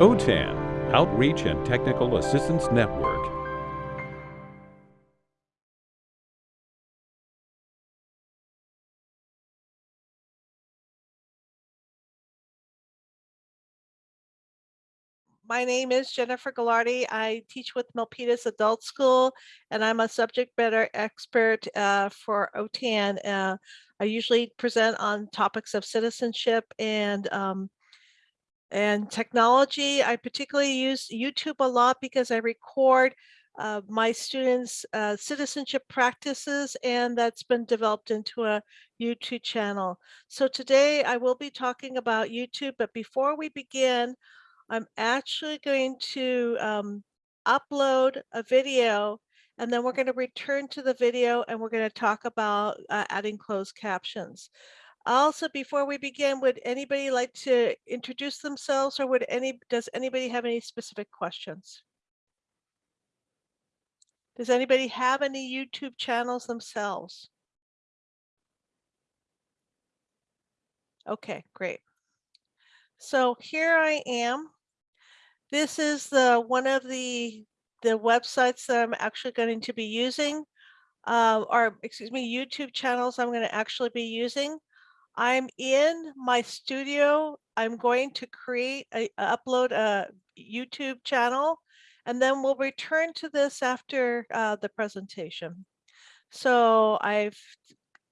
OTAN, Outreach and Technical Assistance Network. My name is Jennifer Gagliardi. I teach with Milpitas Adult School, and I'm a subject matter expert uh, for OTAN. Uh, I usually present on topics of citizenship and um, and technology. I particularly use YouTube a lot because I record uh, my students' uh, citizenship practices, and that's been developed into a YouTube channel. So today I will be talking about YouTube, but before we begin, I'm actually going to um, upload a video and then we're going to return to the video and we're going to talk about uh, adding closed captions. Also, before we begin, would anybody like to introduce themselves or would any does anybody have any specific questions? Does anybody have any YouTube channels themselves? Okay, great. So here I am. This is the one of the the websites that I'm actually going to be using, uh, or excuse me, YouTube channels I'm going to actually be using. I'm in my studio. I'm going to create a upload a YouTube channel, and then we'll return to this after uh, the presentation. So I've,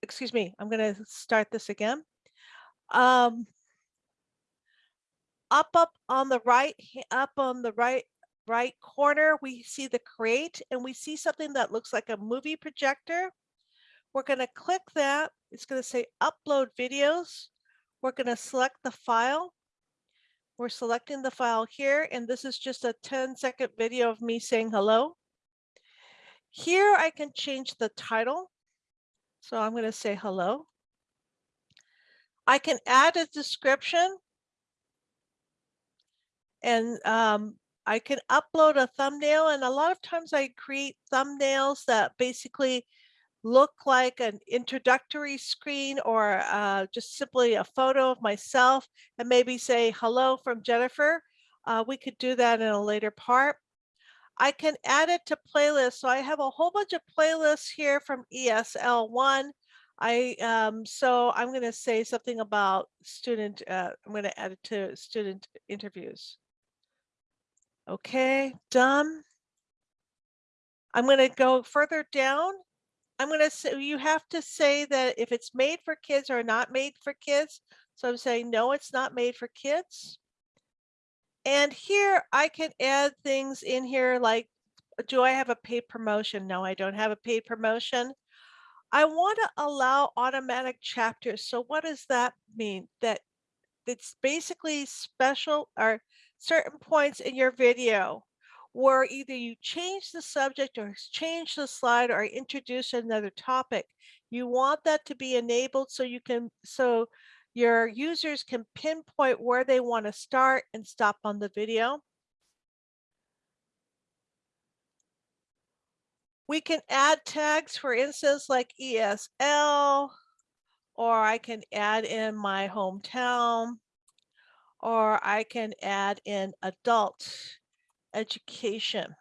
excuse me, I'm going to start this again. Um, up, up on the right, up on the right, right corner, we see the create and we see something that looks like a movie projector. We're going to click that. It's going to say upload videos. We're going to select the file. We're selecting the file here, and this is just a 10 second video of me saying hello. Here I can change the title. So I'm going to say hello. I can add a description and um, I can upload a thumbnail and a lot of times I create thumbnails that basically look like an introductory screen or uh, just simply a photo of myself and maybe say hello from Jennifer. Uh, we could do that in a later part. I can add it to playlists. So I have a whole bunch of playlists here from ESL1. I um, so I'm going to say something about student. Uh, I'm going to add it to student interviews. Okay, done. I'm going to go further down. I'm going to say you have to say that if it's made for kids or not made for kids. So I'm saying, no, it's not made for kids. And here I can add things in here like, do I have a paid promotion? No, I don't have a paid promotion. I want to allow automatic chapters. So what does that mean? That it's basically special or certain points in your video where either you change the subject or change the slide or introduce another topic. You want that to be enabled so you can so your users can pinpoint where they want to start and stop on the video. We can add tags, for instance, like ESL, or I can add in my hometown or I can add in adult education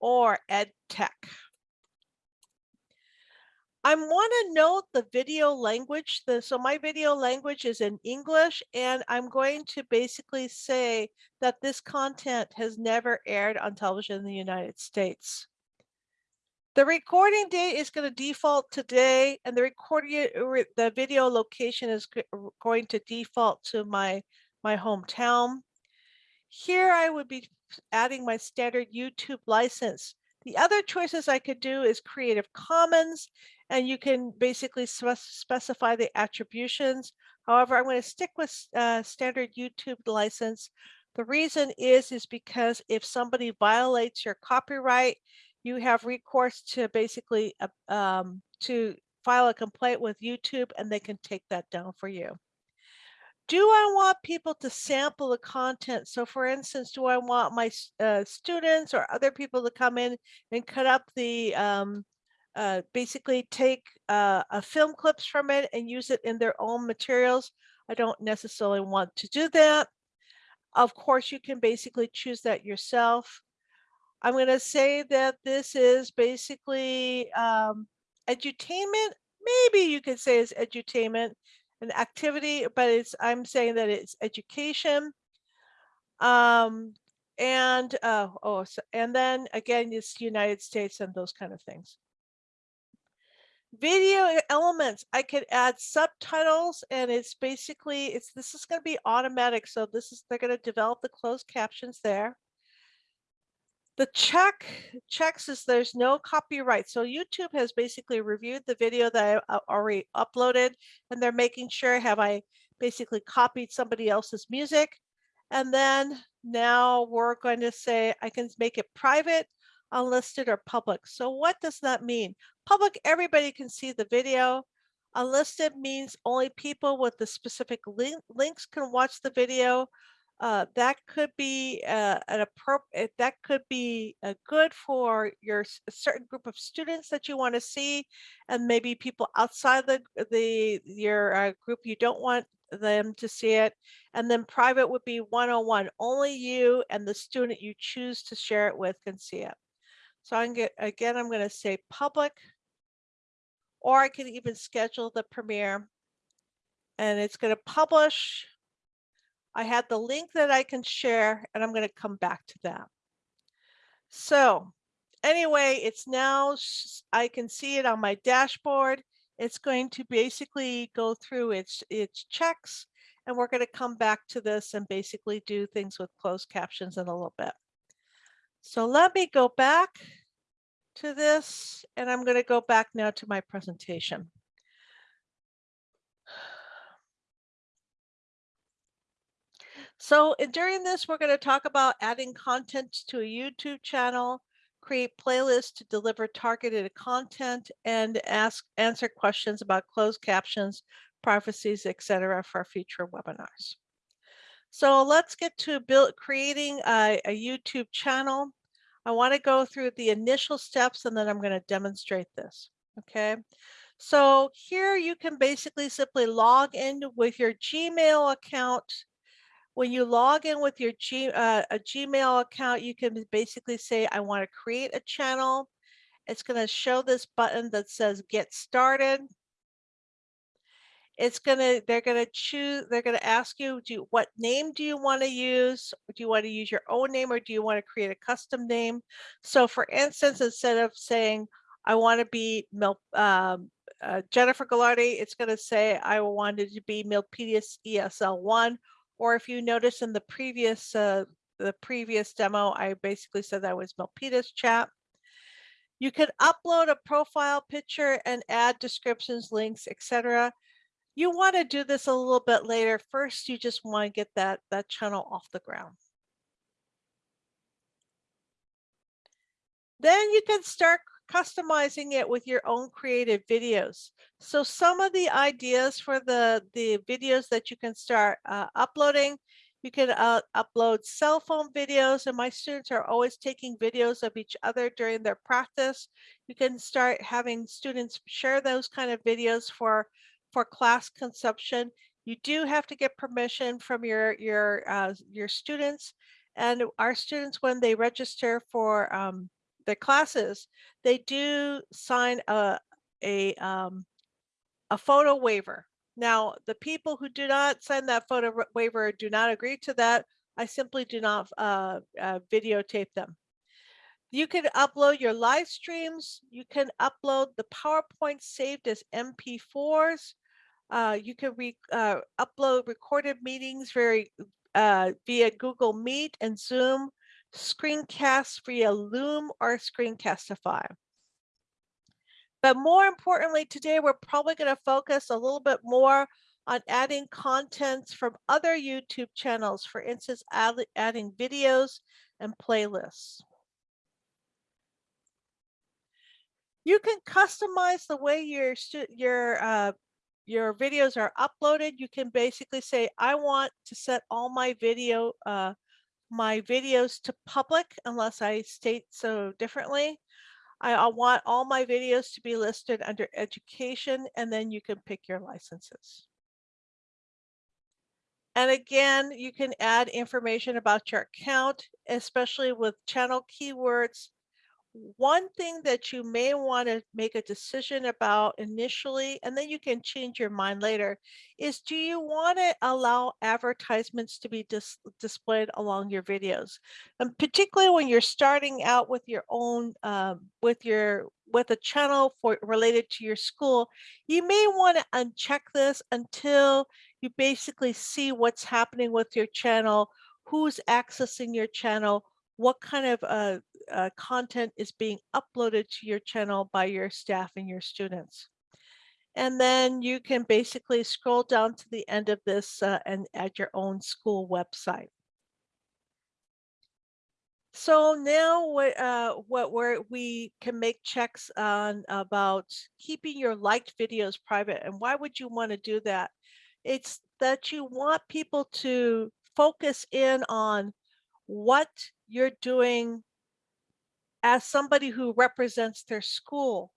or ed tech. I want to note the video language. The, so my video language is in English, and I'm going to basically say that this content has never aired on television in the United States. The recording date is going to default today and the recording, the video location is going to default to my, my hometown. Here I would be adding my standard YouTube license. The other choices I could do is Creative Commons, and you can basically specify the attributions. However, I'm going to stick with uh, standard YouTube license. The reason is, is because if somebody violates your copyright, you have recourse to basically uh, um, to file a complaint with YouTube and they can take that down for you. Do I want people to sample the content? So for instance, do I want my uh, students or other people to come in and cut up the, um, uh, basically take uh, a film clips from it and use it in their own materials? I don't necessarily want to do that. Of course, you can basically choose that yourself. I'm going to say that this is basically um, edutainment. Maybe you could say it's edutainment, an activity, but it's I'm saying that it's education. Um, and uh, oh, so, and then again, it's United States and those kind of things. Video elements, I could add subtitles and it's basically, it's this is going to be automatic. So this is, they're going to develop the closed captions there. The check checks is there's no copyright. So YouTube has basically reviewed the video that I uh, already uploaded and they're making sure have I basically copied somebody else's music. And then now we're going to say I can make it private, unlisted or public. So what does that mean? Public, everybody can see the video. Unlisted means only people with the specific link, links can watch the video uh, that could be uh, an appropriate that could be uh, good for your certain group of students that you want to see and maybe people outside the the your uh, group you don't want them to see it and then private would be one-on-one only you and the student you choose to share it with can see it. So i'm get again i'm going to say public. Or i can even schedule the premiere and it's going to publish I had the link that I can share and I'm going to come back to that. So anyway, it's now, I can see it on my dashboard. It's going to basically go through its, its checks and we're going to come back to this and basically do things with closed captions in a little bit. So let me go back to this and I'm going to go back now to my presentation. So during this, we're going to talk about adding content to a YouTube channel, create playlists to deliver targeted content, and ask answer questions about closed captions, prophecies, etc. for future webinars. So let's get to build creating a, a YouTube channel. I want to go through the initial steps and then I'm going to demonstrate this. Okay. So here you can basically simply log in with your Gmail account when you log in with your G, uh, a Gmail account, you can basically say, I want to create a channel. It's going to show this button that says get started. It's going to, they're going to choose, they're going to ask you, do what name do you want to use? Do you want to use your own name or do you want to create a custom name? So for instance, instead of saying, I want to be Mil, um, uh, Jennifer Gagliardi, it's going to say I wanted to be Milpitas ESL1 or if you notice in the previous uh, the previous demo, I basically said that was Milpitas chat. You can upload a profile picture and add descriptions, links, etc. You want to do this a little bit later. First, you just want to get that, that channel off the ground. Then you can start customizing it with your own creative videos. So some of the ideas for the, the videos that you can start uh, uploading, you can uh, upload cell phone videos and my students are always taking videos of each other during their practice. You can start having students share those kind of videos for, for class consumption. You do have to get permission from your, your, uh, your students and our students when they register for um, their classes, they do sign a, a, um, a photo waiver. Now, the people who do not sign that photo waiver do not agree to that. I simply do not uh, uh, videotape them. You can upload your live streams. You can upload the PowerPoint saved as MP4s. Uh, you can re uh, upload recorded meetings very, uh, via Google Meet and Zoom screencasts via Loom or Screencastify. But more importantly, today we're probably going to focus a little bit more on adding contents from other YouTube channels, for instance, add, adding videos and playlists. You can customize the way your your uh, your videos are uploaded. You can basically say, I want to set all my video uh, my videos to public unless I state so differently. I, I want all my videos to be listed under education and then you can pick your licenses. And again, you can add information about your account, especially with channel keywords. One thing that you may want to make a decision about initially, and then you can change your mind later, is do you want to allow advertisements to be dis displayed along your videos? And particularly when you're starting out with your own, um, with your with a channel for related to your school, you may want to uncheck this until you basically see what's happening with your channel, who's accessing your channel, what kind of uh, uh, content is being uploaded to your channel by your staff and your students. And then you can basically scroll down to the end of this uh, and add your own school website. So now what uh, what where we can make checks on about keeping your liked videos private and why would you want to do that? It's that you want people to focus in on what you're doing as somebody who represents their school.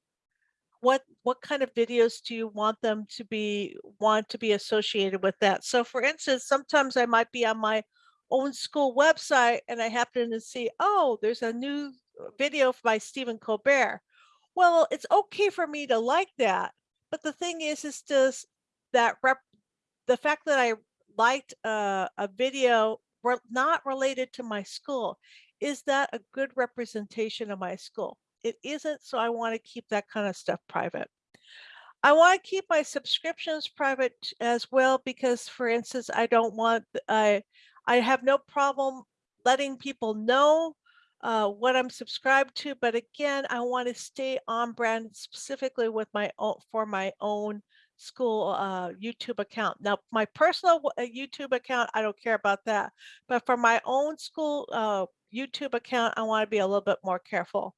What what kind of videos do you want them to be want to be associated with that? So for instance, sometimes I might be on my own school website and I happen to see, oh, there's a new video by Stephen Colbert. Well, it's okay for me to like that. But the thing is, is does that rep the fact that I liked uh, a video not related to my school, is that a good representation of my school? It isn't, so I want to keep that kind of stuff private. I want to keep my subscriptions private as well because, for instance, I don't want I I have no problem letting people know uh, what I'm subscribed to, but again, I want to stay on brand specifically with my own for my own school uh, YouTube account. Now, my personal uh, YouTube account, I don't care about that, but for my own school uh, YouTube account, I want to be a little bit more careful.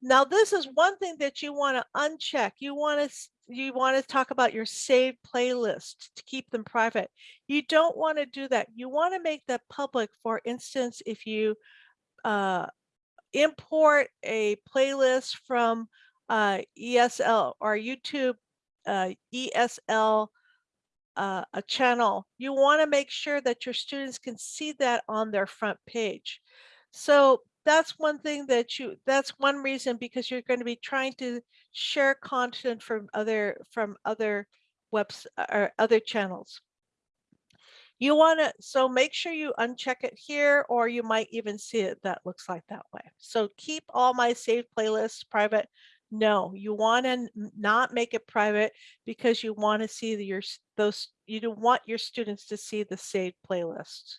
Now, this is one thing that you want to uncheck. You want to you want to talk about your saved playlists to keep them private. You don't want to do that. You want to make that public. For instance, if you uh, import a playlist from uh, ESL or YouTube uh, ESL uh, a channel, you want to make sure that your students can see that on their front page. So that's one thing that you that's one reason because you're going to be trying to share content from other from other webs uh, or other channels. You want to so make sure you uncheck it here or you might even see it that looks like that way. So keep all my saved playlists private. No you want to not make it private because you want to see the, your those you don't want your students to see the saved playlists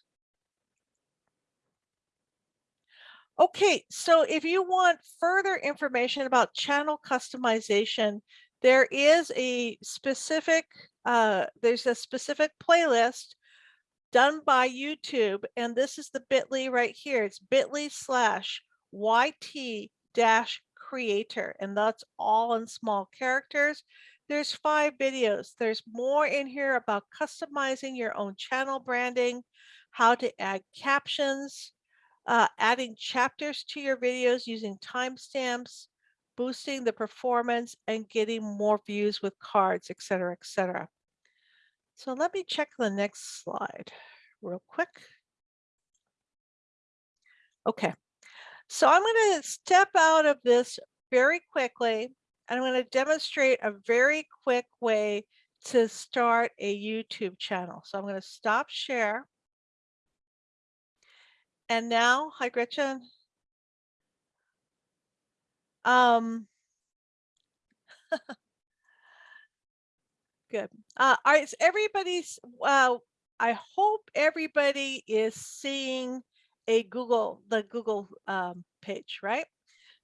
Okay, so if you want further information about channel customization, there is a specific, uh, there's a specific playlist done by YouTube, and this is the bit.ly right here. It's bit.ly slash YT dash creator, and that's all in small characters. There's five videos. There's more in here about customizing your own channel branding, how to add captions, uh, adding chapters to your videos using timestamps, boosting the performance and getting more views with cards, etc., etc. So let me check the next slide real quick. Okay, so I'm going to step out of this very quickly and I'm going to demonstrate a very quick way to start a YouTube channel. So I'm going to stop share. And now, hi Gretchen. Um, good. Uh, all right, so everybody's, uh, I hope everybody is seeing a Google, the Google um, page, right?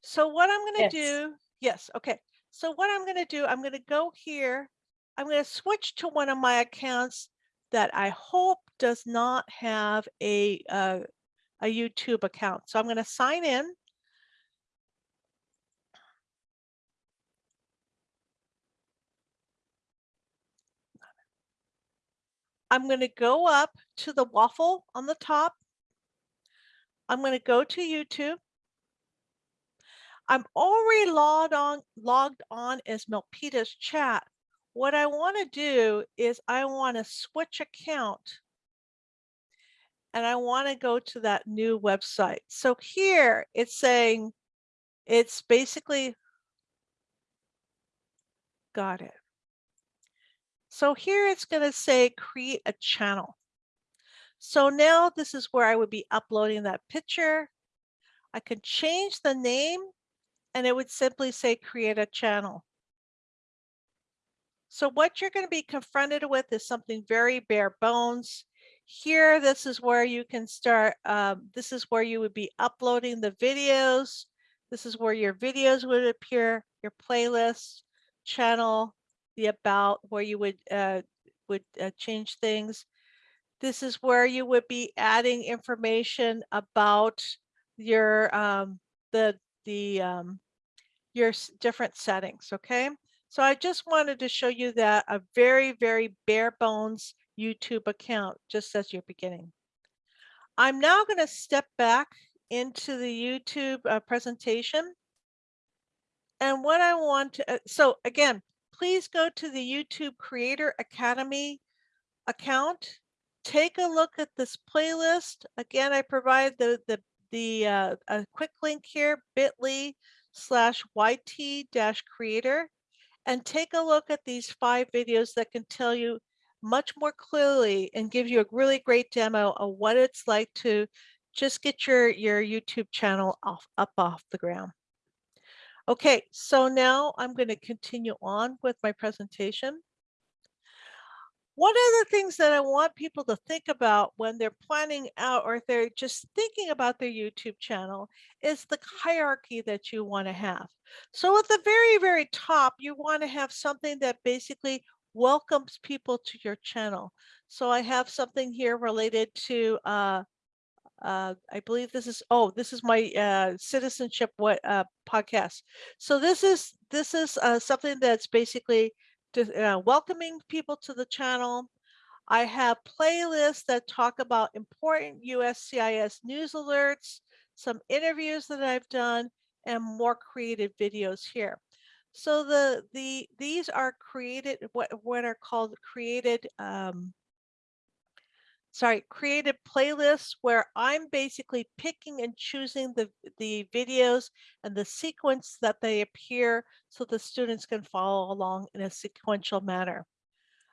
So what I'm going to Yes. do, yes, okay. So what I'm going to do, I'm going to go here. I'm going to switch to one of my accounts that I hope does not have a uh, a YouTube account. So I'm going to sign in. I'm going to go up to the waffle on the top. I'm going to go to YouTube. I'm already logged on, logged on as Milpitas chat. What I want to do is I want to switch account and I want to go to that new website. So here it's saying, it's basically, got it. So here it's going to say create a channel. So now this is where I would be uploading that picture. I could change the name and it would simply say create a channel. So what you're going to be confronted with is something very bare bones. Here, this is where you can start. Um, this is where you would be uploading the videos. This is where your videos would appear, your playlist, channel, the about, where you would uh, would uh, change things. This is where you would be adding information about your um, the the um, your different settings. Okay, so I just wanted to show you that a very very bare bones YouTube account just as you're beginning. I'm now going to step back into the YouTube uh, presentation. And what I want to, uh, so again, please go to the YouTube Creator Academy account. Take a look at this playlist. Again, I provide the, the, the uh, a quick link here, bit.ly slash YT dash creator. And take a look at these five videos that can tell you much more clearly and give you a really great demo of what it's like to just get your, your YouTube channel off, up off the ground. Okay, so now I'm going to continue on with my presentation. One of the things that I want people to think about when they're planning out or if they're just thinking about their YouTube channel is the hierarchy that you want to have. So at the very, very top, you want to have something that basically welcomes people to your channel. So I have something here related to, uh, uh, I believe this is, oh, this is my uh, citizenship what uh, podcast. So this is this is uh, something that's basically to, uh, welcoming people to the channel. I have playlists that talk about important USCIS news alerts, some interviews that I've done, and more creative videos here. So the the these are created what what are called created um, sorry created playlists where I'm basically picking and choosing the the videos and the sequence that they appear so the students can follow along in a sequential manner.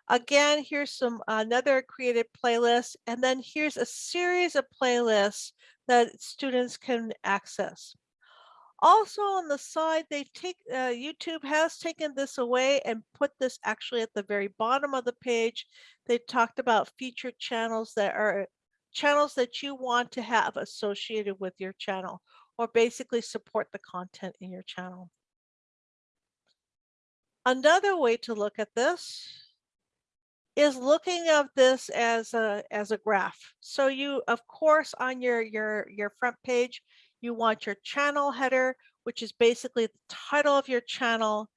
Again, here's some another created playlist, and then here's a series of playlists that students can access. Also on the side, they've take uh, YouTube has taken this away and put this actually at the very bottom of the page. They talked about featured channels that are channels that you want to have associated with your channel or basically support the content in your channel. Another way to look at this is looking at this as a as a graph. So you of course on your your your front page you want your channel header, which is basically the title of your channel.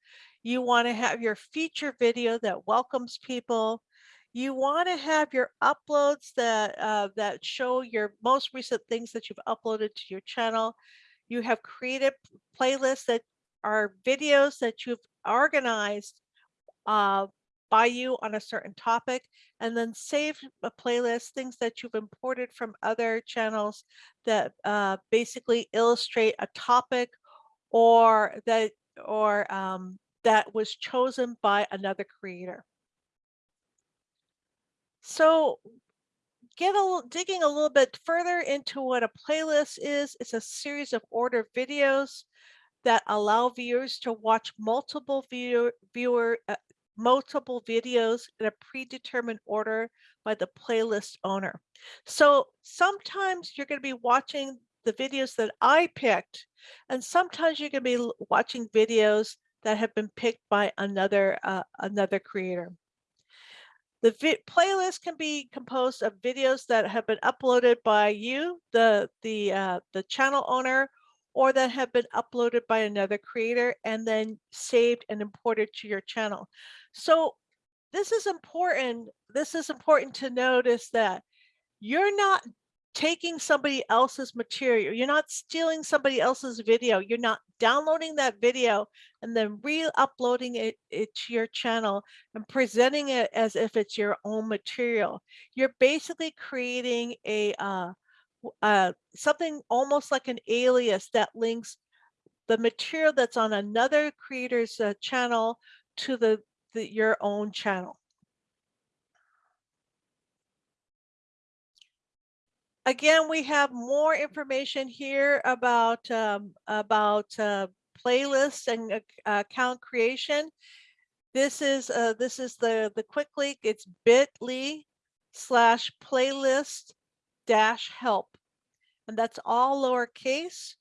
You want to have your feature video that welcomes people. You want to have your uploads that uh, that show your most recent things that you've uploaded to your channel. You have created playlists that are videos that you've organized uh, by you on a certain topic and then save a playlist, things that you've imported from other channels that uh, basically illustrate a topic or that or um, that was chosen by another creator. So get a digging a little bit further into what a playlist is. It's a series of ordered videos that allow viewers to watch multiple viewer, viewer uh, multiple videos in a predetermined order by the playlist owner. So sometimes you're going to be watching the videos that I picked, and sometimes you're going to be watching videos that have been picked by another uh, another creator. The playlist can be composed of videos that have been uploaded by you, the the uh, the channel owner, or that have been uploaded by another creator and then saved and imported to your channel. So this is important. This is important to notice that you're not taking somebody else's material. You're not stealing somebody else's video. You're not downloading that video and then re-uploading it, it to your channel and presenting it as if it's your own material. You're basically creating a uh, uh, something almost like an alias that links the material that's on another creator's uh, channel to the, the your own channel. Again, we have more information here about um, about uh, playlists and uh, account creation. This is uh, this is the the quick link. It's bit.ly slash playlist dash help, and that's all lowercase.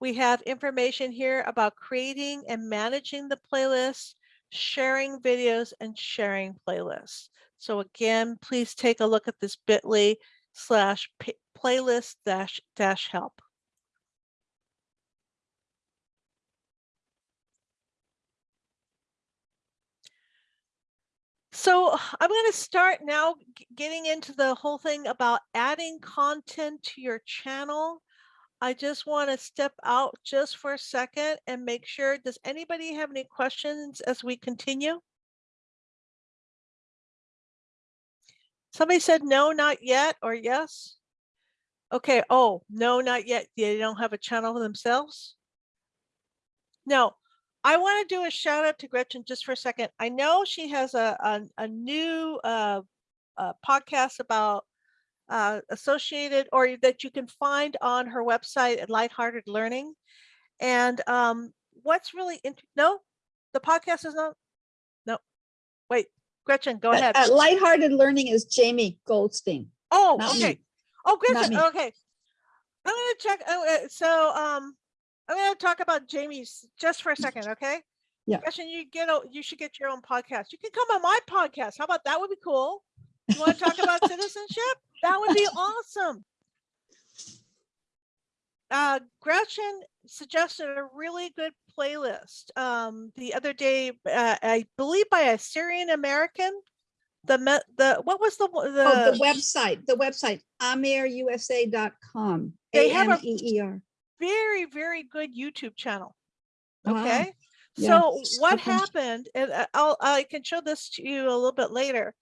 We have information here about creating and managing the playlist, sharing videos, and sharing playlists. So again, please take a look at this bit.ly slash playlist dash dash help. So I'm going to start now getting into the whole thing about adding content to your channel. I just want to step out just for a second and make sure, does anybody have any questions as we continue? Somebody said no, not yet, or yes? Okay, oh, no, not yet. They don't have a channel themselves? No, I want to do a shout out to Gretchen just for a second. I know she has a, a, a new uh, uh, podcast about uh, associated or that you can find on her website at Lighthearted Learning. And um, what's really, no, the podcast is not, no, wait, Gretchen, go ahead. Uh, Lighthearted Learning is Jamie Goldstein. Oh, okay. me. Oh, Gretchen, okay. I'm gonna check, oh, uh, so, um, I'm gonna talk about Jamie's just for a second, okay? Yeah. Gretchen, you get, a- you should get your own podcast. You can come on my podcast. How about that would be cool? You wanna talk about citizenship? That would be awesome. Uh, Gretchen suggested a really good playlist, um, the other day, uh, I believe by a Syrian American. The, the, what was the, Oh, the the, website, the website, ameerusa.com. They have a- A-M-E-E-R. very, very good YouTube channel. Wow. Okay. Yeah. So what Okay. happened, and I'll, I can show this to you a little bit later,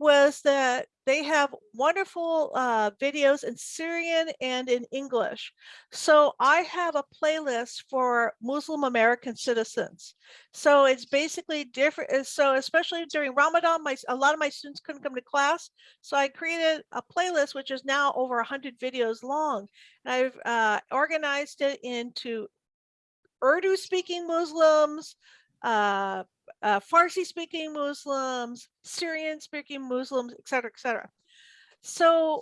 was that they have wonderful uh, videos in Syrian and in English. So I have a playlist for Muslim American citizens. So it's basically different. So especially during Ramadan, my a lot of my students couldn't come to class. So I created a playlist, which is now over 100 videos long. And I've uh, organized it into Urdu speaking Muslims, uh, uh, Farsi speaking Muslims, Syrian speaking Muslims, et cetera, et cetera. So,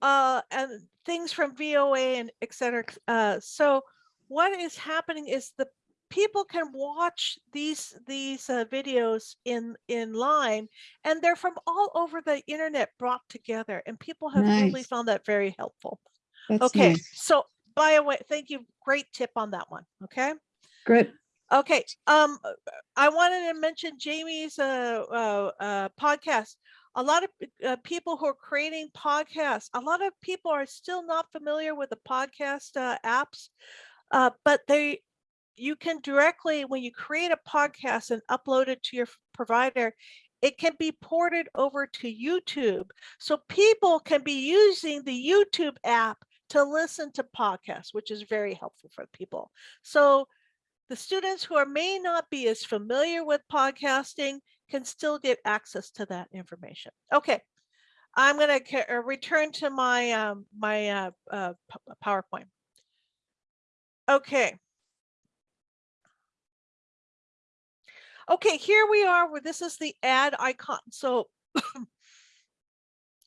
uh, and things from VOA and et cetera. Uh, so what is happening is the people can watch these these uh, videos in in line and they're from all over the internet brought together and people have really found that very helpful That's okay nice. so by the way thank you great tip on that one okay Good. Okay, um, uh, I wanted to mention Jamie's uh, uh, uh, podcast. A lot of uh, people who are creating podcasts, a lot of people are still not familiar with the podcast uh, apps, but they, you can directly, when you create a podcast and upload it to your provider, it can be ported over to YouTube. So people can be using the YouTube app to listen to podcasts, which is very helpful for people. So the students who are may not be as familiar with podcasting can still get access to that information. Okay, I'm going to return to my um, my uh, uh, PowerPoint. Okay. Okay, here we are where this is the add icon. So,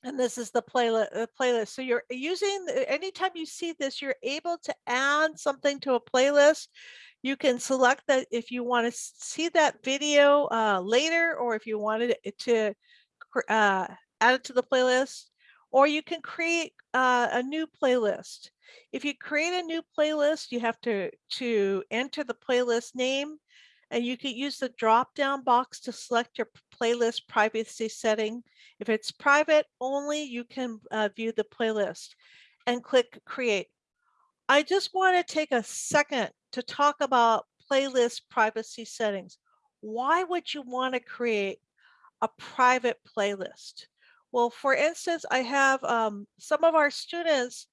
and this is the playlist. Uh, playlist. So you're using, anytime you see this, you're able to add something to a playlist. You can select that if you want to see that video uh, later, or if you wanted to uh, add it to the playlist, or you can create uh, a new playlist. If you create a new playlist, you have to, to enter the playlist name and you can use the drop down box to select your playlist privacy setting. If it's private only, you can uh, view the playlist. and click create. I just want to take a second to talk about playlist privacy settings. Why would you want to create a private playlist? Well, for instance, I have um, some of our students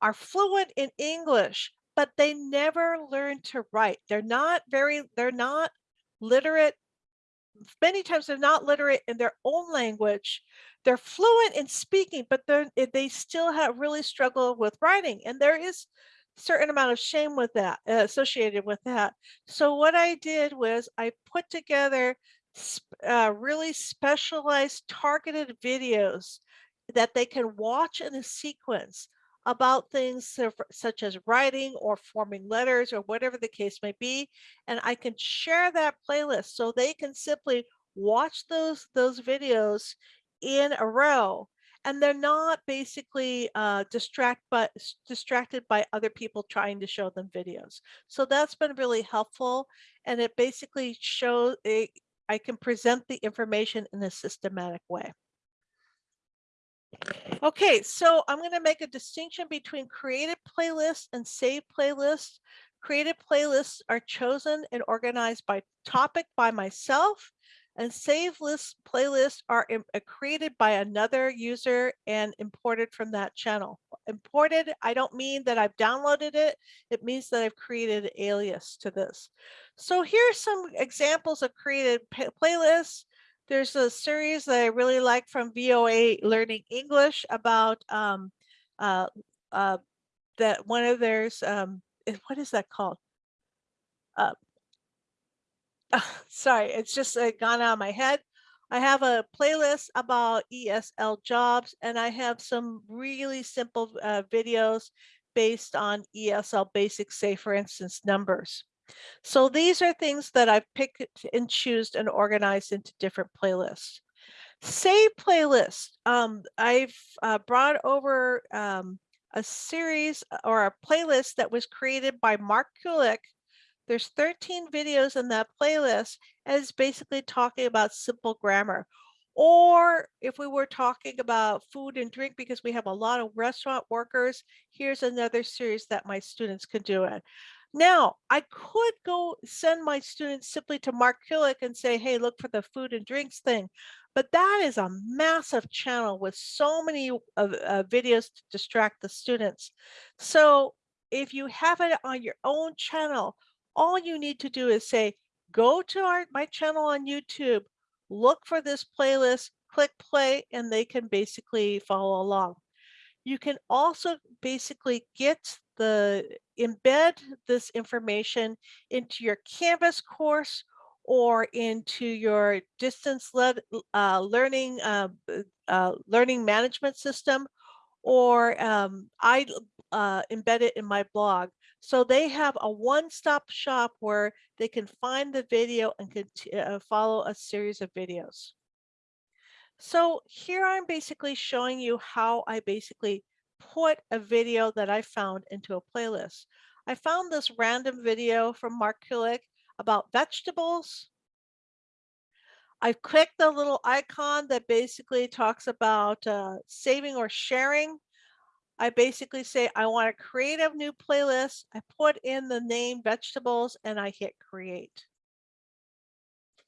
are fluent in English, but they never learn to write. They're not very, they're not literate. Many times they're not literate in their own language. They're fluent in speaking, but they're, eh, they still have really struggle with writing. And there is certain amount of shame with that uh, associated with that. So what I did was I put together uh, really specialized targeted videos that they can watch in a sequence about things such as writing or forming letters or whatever the case may be and i can share that playlist so they can simply watch those those videos in a row and they're not basically uh, distract but distracted by other people trying to show them videos so that's been really helpful and it basically shows it, i can present the information in a systematic way Okay, so I'm going to make a distinction between created playlists and saved playlists. Created playlists are chosen and organized by topic by myself, and save list playlists are uh, created by another user and imported from that channel. Imported, I don't mean that I've downloaded it, it means that I've created an alias to this. So here's some examples of created playlists. There's a series that I really like from VOA Learning English about um, uh, uh, that one of theirs, um, eh, what is that called? Uh, sorry, it's just uh, gone out of my head. I have a playlist about ESL jobs and I have some really simple uh, videos based on ESL basics, say for instance, numbers. So these are things that I've picked and choose and organized into different playlists. Save playlist. Um, I've uh, brought over um, a series uh, or a playlist that was created by Mark Kulek. There's 13 videos in that playlist and it's basically talking about simple grammar. Or if we were talking about food and drink, because we have a lot of restaurant workers, here's another series that my students can do it. Now, I could go send my students simply to Mark Kulek and say, hey, look for the food and drinks thing. But that is a massive channel with so many uh, uh, videos to distract the students. So if you have it on your own channel, all you need to do is say, go to our, my channel on YouTube, look for this playlist, click play, and they can basically follow along. You can also basically get the embed this information into your Canvas course or into your distance led, uh, learning uh, uh, learning management system, or um, I uh, embed it in my blog. So they have a one-stop shop where they can find the video and uh, follow a series of videos. So here I'm basically showing you how I basically put a video that I found into a playlist. I found this random video from Mark Kulek about vegetables. I've clicked the little icon that basically talks about uh, saving or sharing. I basically say I want to create a new playlist. I put in the name vegetables and I hit create.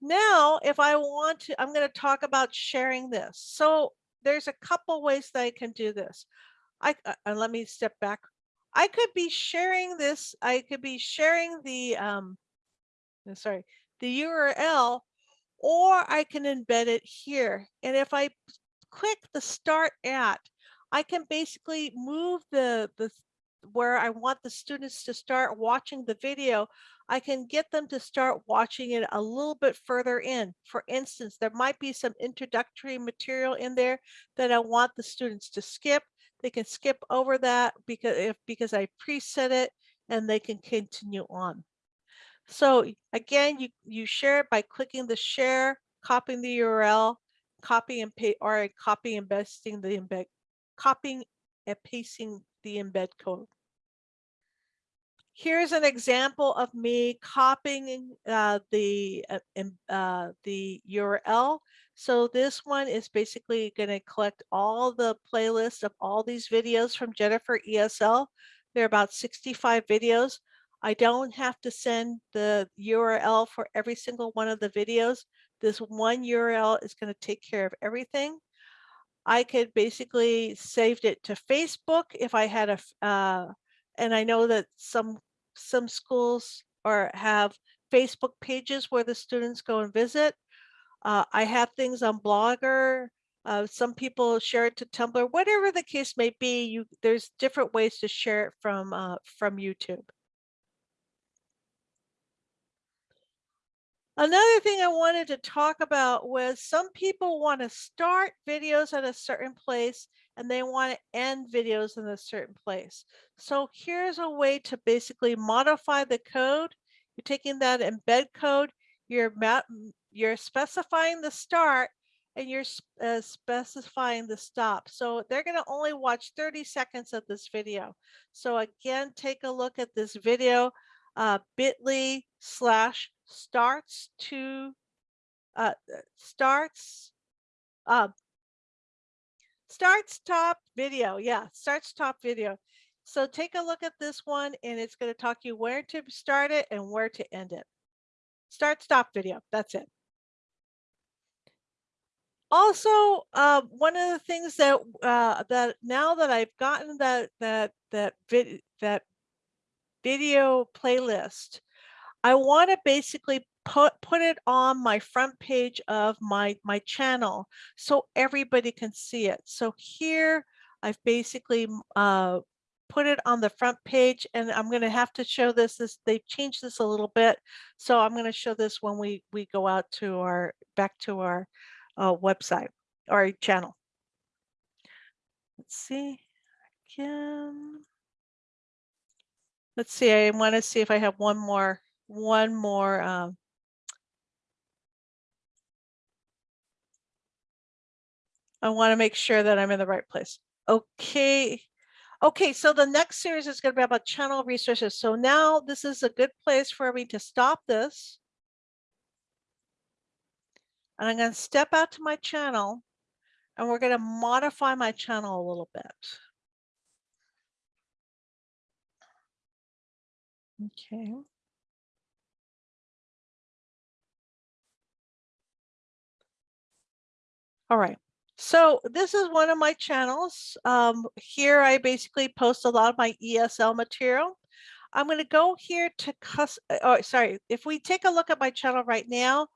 Now, if I want to, I'm going to talk about sharing this. So there's a couple ways that I can do this. I uh, uh, let me step back. I could be sharing this. I could be sharing the um, uh, sorry, the URL, or I can embed it here. And if I click the start at, I can basically move the the where I want the students to start watching the video, I can get them to start watching it a little bit further in. For instance, there might be some introductory material in there that I want the students to skip. They can skip over that because if because I preset it and they can continue on. So again, you, you share it by clicking the share, copying the URL, copy and paste or copy and pasting the embed, copying and pasting the embed code. Here's an example of me copying uh, the uh, uh, the URL. So this one is basically going to collect all the playlists of all these videos from Jennifer ESL. There are about 65 videos. I don't have to send the URL for every single one of the videos. This one URL is going to take care of everything. I could basically saved it to Facebook if I had a, uh, and I know that some, some schools or have Facebook pages where the students go and visit. Uh, I have things on Blogger. Uh, some people share it to Tumblr, whatever the case may be, you, there's different ways to share it from, uh, from YouTube. Another thing I wanted to talk about was some people want to start videos at a certain place and they want to end videos in a certain place. So here's a way to basically modify the code. You're taking that embed code, you're you're specifying the start and you're uh, specifying the stop. So they're going to only watch 30 seconds of this video. So again, take a look at this video uh, bit.ly slash starts to uh, uh, starts uh, starts top video. Yeah, starts top video. So take a look at this one and it's going to talk you where to start it and where to end it. Start stop video. That's it. Also, uh, one of the things that uh, that now that I've gotten that that that vid that video playlist, I want to basically put put it on my front page of my my channel so everybody can see it. So here I've basically uh, put it on the front page and I'm going to have to show this this they've changed this a little bit. So I'm going to show this when we we go out to our back to our uh, website or channel. Let's see again. Let's see, I want to see if I have one more, one more. Um, I want to make sure that I'm in the right place. Okay. Okay, so the next series is going to be about channel resources. So now this is a good place for me to stop this. And I'm going to step out to my channel and we're going to modify my channel a little bit. Okay. All right. So this is one of my channels. Um, here I basically post a lot of my ESL material. I'm going to go here to cus. Oh, sorry. If we take a look at my channel right now,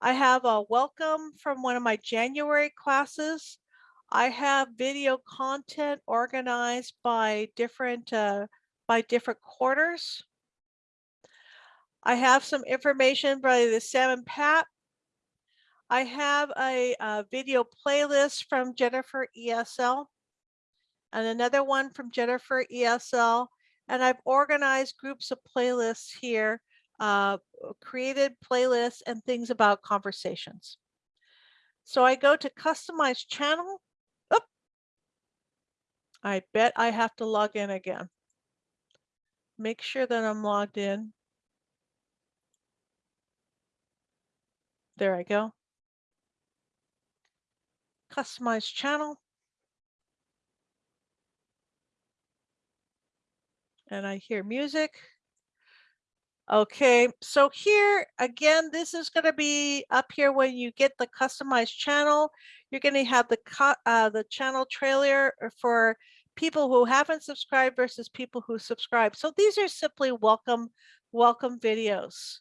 I have a welcome from one of my January classes. I have video content organized by different uh, by different quarters. I have some information by the Sam and Pat. I have a, uh video playlist from Jennifer ESL and another one from Jennifer ESL. And I've organized groups of playlists here, uh, created playlists and things about conversations. So I go to customize channel. Oop. I bet I have to log in again. Make sure that I'm logged in. There I go. Customize channel. And I hear music. Okay, so here again, this is going to be up here when you get the customized channel. You're going to have the uh, the channel trailer uh, for people who haven't subscribed versus people who subscribe. So these are simply welcome welcome videos.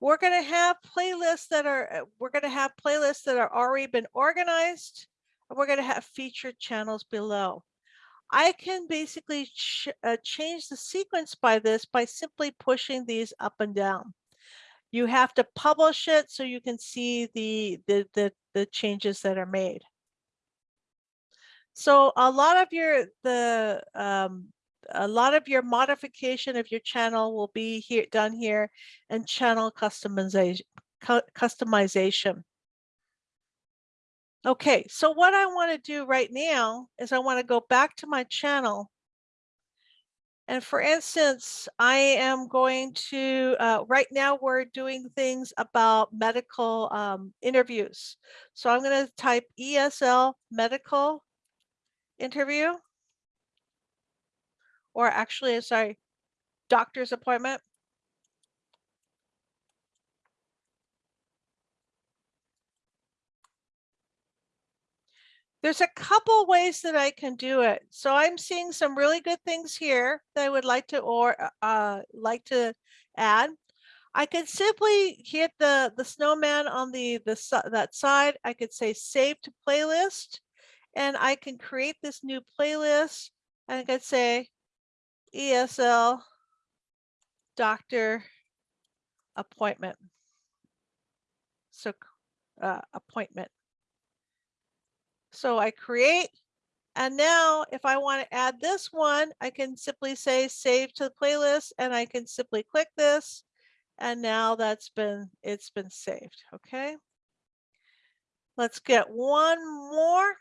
We're going to have playlists that are uh, we're going to have playlists that are already been organized. And we're going to have featured channels below. I can basically ch uh, change the sequence by this by simply pushing these up and down. You have to publish it so you can see the, the, the, the changes that are made. So a lot of your, the, um, a lot of your modification of your channel will be here, done here and channel customization, customization. Okay, so what I want to do right now is I want to go back to my channel And for instance, I am going to, uh, right now we're doing things about medical um, interviews. So I'm going to type ESL medical interview. Or actually, sorry, doctor's appointment. There's a couple ways that I can do it. So I'm seeing some really good things here that I would like to or uh, like to add. I could simply hit the the snowman on the the that side. I could say save to playlist, and I can create this new playlist. And I could say ESL doctor appointment. So uh, appointment. So I create, and now if I want to add this one, I can simply say save to the playlist and I can simply click this. And now that's been, it's been saved, okay? Let's get one more.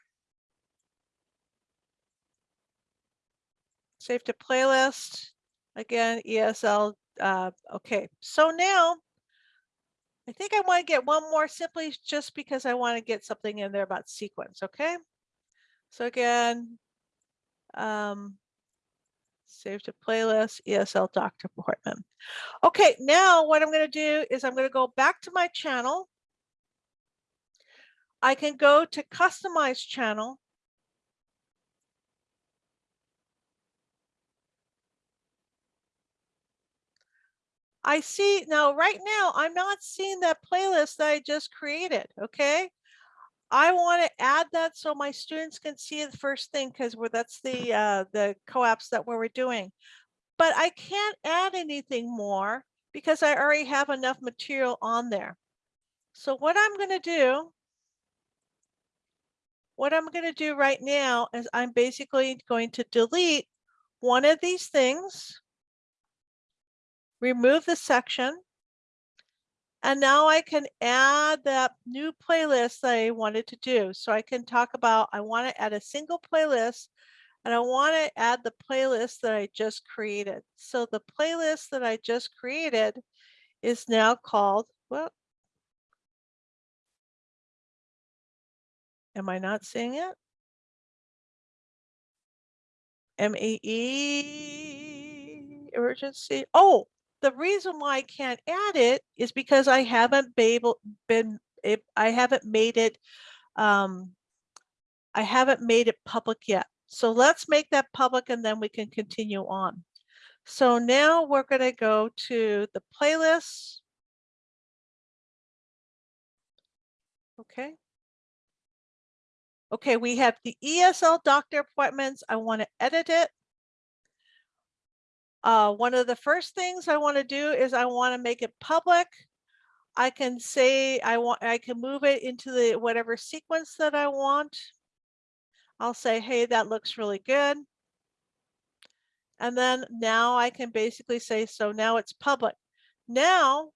Save to playlist. Again, ESL, uh, okay. So now I think I want to get one more simply just because I want to get something in there about sequence, okay? So again, um, save to playlist, ESL doctor Portman. Okay, now what I'm going to do is I'm going to go back to my channel. I can go to customize channel. I see now right now I'm not seeing that playlist that I just created. Okay. I want to add that so my students can see it first thing because that's the uh, the co-ops that we're doing. But I can't add anything more because I already have enough material on there. So what I'm going to do, what I'm going to do right now is I'm basically going to delete one of these things remove the section. And now I can add that new playlist that I wanted to do. So I can talk about, I want to add a single playlist and I want to add the playlist that I just created. So the playlist that I just created is now called, well, am I not seeing it? M-A-E emergency. Oh, the reason why I can't add it is because I haven't been I haven't made it, um, I haven't made it public yet. So let's make that public and then we can continue on. So now we're going to go to the playlist. Okay. Okay, we have the ESL doctor appointments. I want to edit it. Uh, one of the first things I want to do is I want to make it public. I can say I want I can move it into the whatever sequence that I want. I'll say, hey, that looks really good. And then now I can basically say, so now it's public. Now,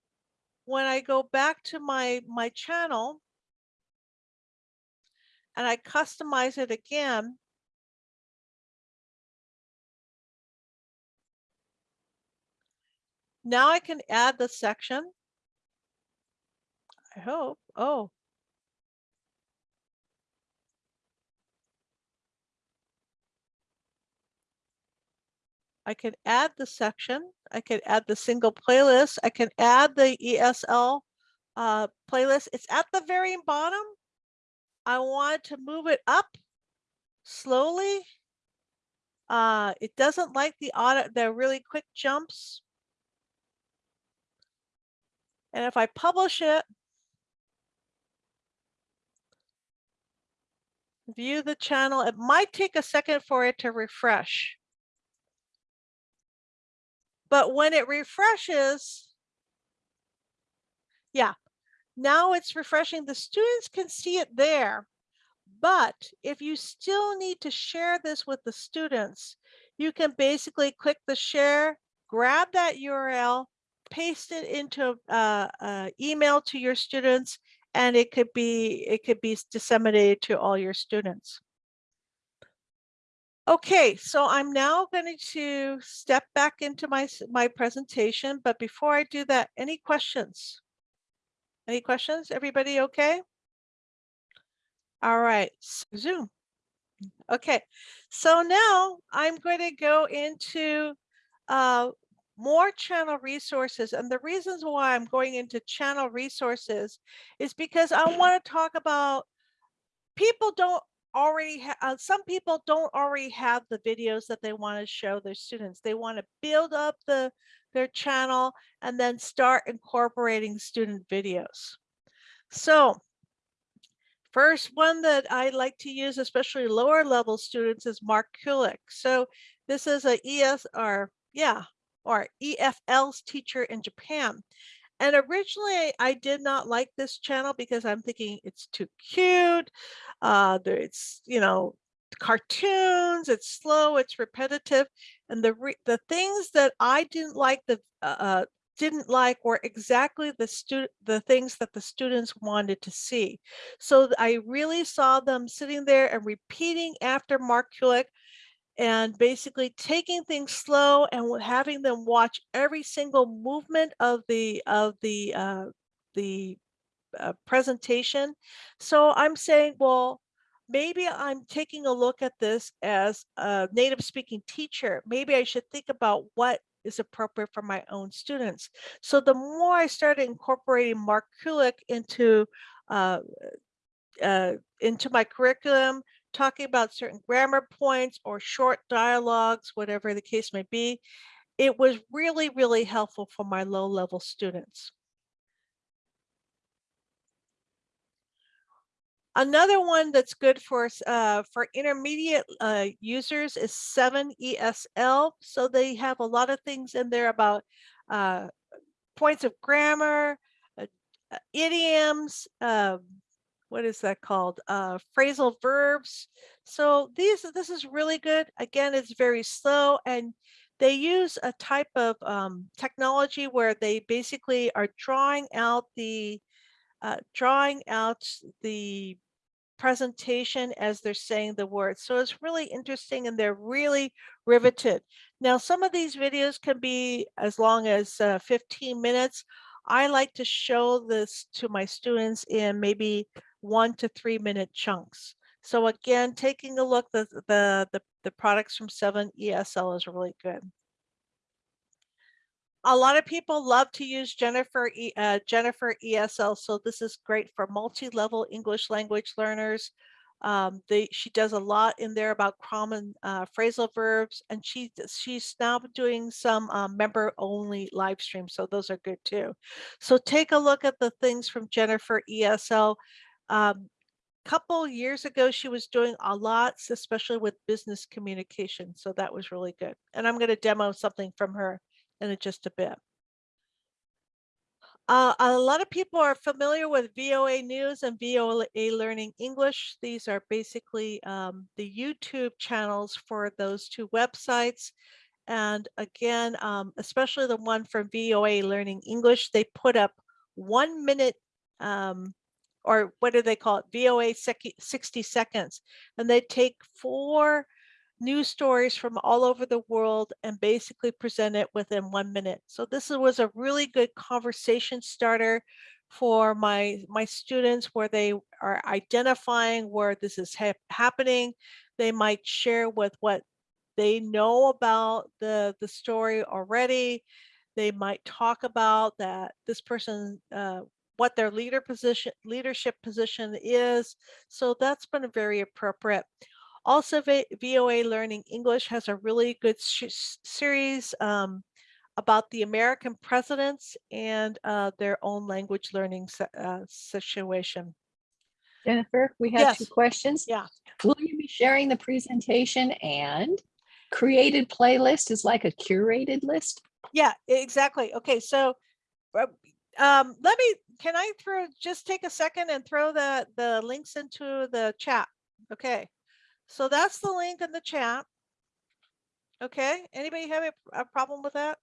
when I go back to my, my channel and I customize it again, Now I can add the section. I hope. Oh. I can add the section. I can add the single playlist. I can add the ESL uh, playlist. It's at the very bottom. I want to move it up slowly. Uh, it doesn't like the auto, the really quick jumps. And if I publish it, view the channel, it might take a second for it to refresh. But when it refreshes, yeah, now it's refreshing. The students can see it there. But if you still need to share this with the students, you can basically click the share, grab that URL, paste it into uh, uh, email to your students and it could be it could be disseminated to all your students. Okay, so I'm now going to step back into my, my presentation, but before I do that, any questions? Any questions? Everybody okay? All right, Zoom. Okay, so now I'm going to go into uh, more channel resources. And the reasons why I'm going into channel resources is because I want to talk about people don't already have, uh, some people don't already have the videos that they want to show their students. They want to build up the their channel and then start incorporating student videos. So First one that I like to use, especially lower level students, is Mark Kulek. So this is a ES or yeah, or EFL's teacher in Japan. And originally I did not like this channel because I'm thinking it's too cute. Uh, it's, you know, cartoons, it's slow, it's repetitive. And the re- the things that I didn't like the uh, didn't like were exactly the student the things that the students wanted to see. So I really saw them sitting there and repeating after Mark Kulek and basically taking things slow and having them watch every single movement of the of the uh, the uh, presentation. So I'm saying, well, maybe I'm taking a look at this as a native speaking teacher. Maybe I should think about what is appropriate for my own students. So the more I started incorporating Mark Kulek into uh, uh, into my curriculum, talking about certain grammar points or short dialogues, whatever the case may be, it was really, really helpful for my low level students. Another one that's good for uh, for intermediate uh, users is 7ESL. So they have a lot of things in there about uh, points of grammar, uh, idioms, um, what is that called? Uh, phrasal verbs. So these this is really good. Again, it's very slow and they use a type of um, technology where they basically are drawing out the uh, drawing out the presentation as they're saying the words. So it's really interesting and they're really riveted. Now, some of these videos can be as long as uh, 15 minutes. I like to show this to my students in maybe one to three minute chunks. So again, taking a look, the, the, the, the products from 7 ESL is really good a lot of people love to use Jennifer uh, Jennifer ESL, so this is great for multi-level English language learners. Um, they, she does a lot in there about common uh, phrasal verbs, and she she's now doing some um, member-only live streams, so those are good too. So take a look at the things from Jennifer ESL. Um, couple years ago, she was doing a lot, especially with business communication, so that was really good. And I'm going to demo something from her in just a bit. Uh, a lot of people are familiar with VOA News and VOA Learning English. These are basically um, the YouTube channels for those two websites. And again, um, especially the one from VOA Learning English, they put up one minute um, or what do they call it? VOA 60 seconds. And they take four news stories from all over the world and basically present it within one minute. So this was a really good conversation starter for my my students where they are identifying where this is hap happening. They might share with what they know about the the story already. They might talk about that this person uh, what their leader position leadership position is. So that's been a very appropriate. Also, VOA Learning English has a really good series um, about the American presidents and uh, their own language learning uh, situation. Jennifer, we have two Yes. questions. Yeah. Will you be sharing the presentation and created playlist is like a curated list? Yeah, exactly. Okay, so uh, um, let me, can I throw, just take a second and throw the, the links into the chat? Okay, so that's the link in the chat. Okay, anybody have a, a problem with that?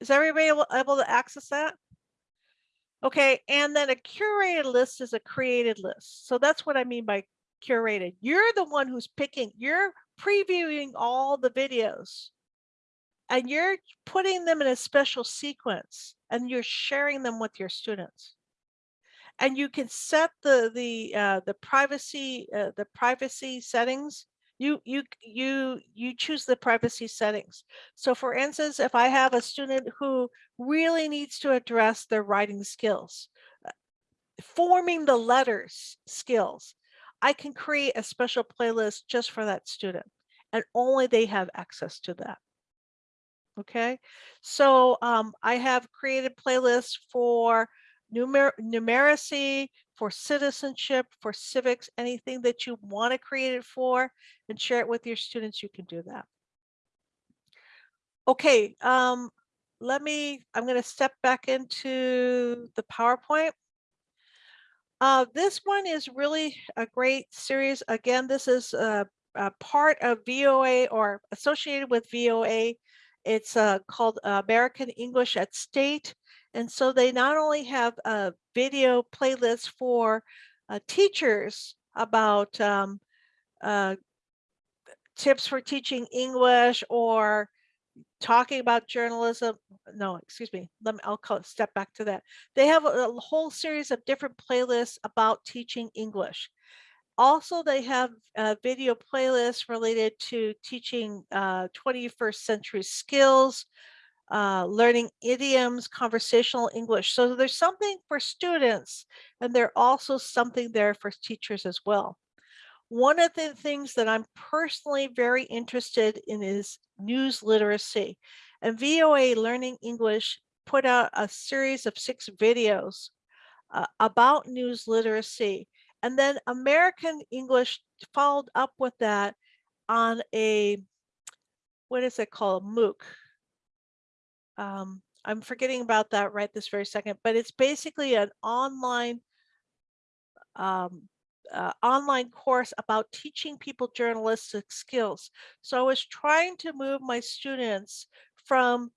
Is everybody able, able to access that? Okay, and then a curated list is a created list. So that's what I mean by curated. You're the one who's picking, you're previewing all the videos and you're putting them in a special sequence and you're sharing them with your students. And you can set the the uh, the privacy uh, the privacy settings. You you you you choose the privacy settings. So for instance, if I have a student who really needs to address their writing skills, uh, forming the letters skills, I can create a special playlist just for that student and only they have access to that. Okay, so um, I have created playlists for numer numeracy, for citizenship, for civics, anything that you want to create it for and share it with your students, you can do that. Okay, um, let me, I'm going to step back into the PowerPoint. Uh, this one is really a great series. Again, this is a, a part of VOA or associated with VOA. It's uh, called American English at State. And so they not only have a video playlist for uh, teachers about um, uh, tips for teaching English or talking about journalism. No, excuse me. Let me, I'll call, step back to that. They have a, a whole series of different playlists about teaching English. Also, they have a video playlists related to teaching uh, 21st century skills, uh, learning idioms, conversational English. So there's something for students and there's also something there for teachers as well. One of the things that I'm personally very interested in is news literacy. And VOA Learning English put out a series of six videos uh, about news literacy. And then American English followed up with that on a, what is it called, MOOC. Um, I'm forgetting about that right this very second, but it's basically an online um, uh, online course about teaching people journalistic skills. So I was trying to move my students from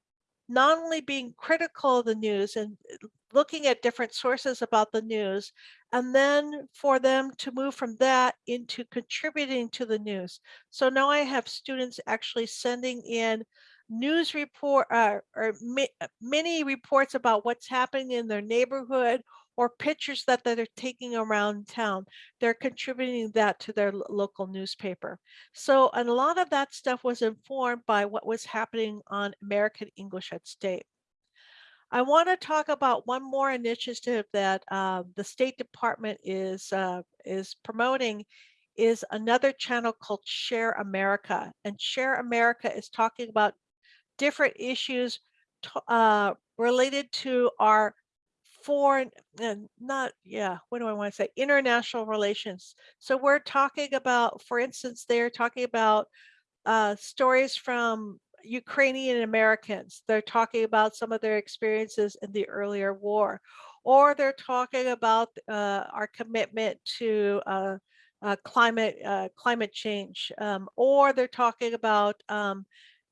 not only being critical of the news and uh, looking at different sources about the news, and then for them to move from that into contributing to the news. So now I have students actually sending in news report uh, or mi many reports about what's happening in their neighborhood or pictures that, they're taking around town. They're contributing that to their local newspaper. So and a lot of that stuff was informed by what was happening on American English at State. I want to talk about one more initiative that uh, the State Department is uh, is promoting is another channel called Share America. And Share America is talking about different issues uh, related to our foreign and not yeah what do i want to say international relations. So we're talking about for instance they're talking about uh, stories from ukrainian americans. They're talking about some of their experiences in the earlier war. Or they're talking about uh, our commitment to uh, uh, climate uh, climate change um, or they're talking about um,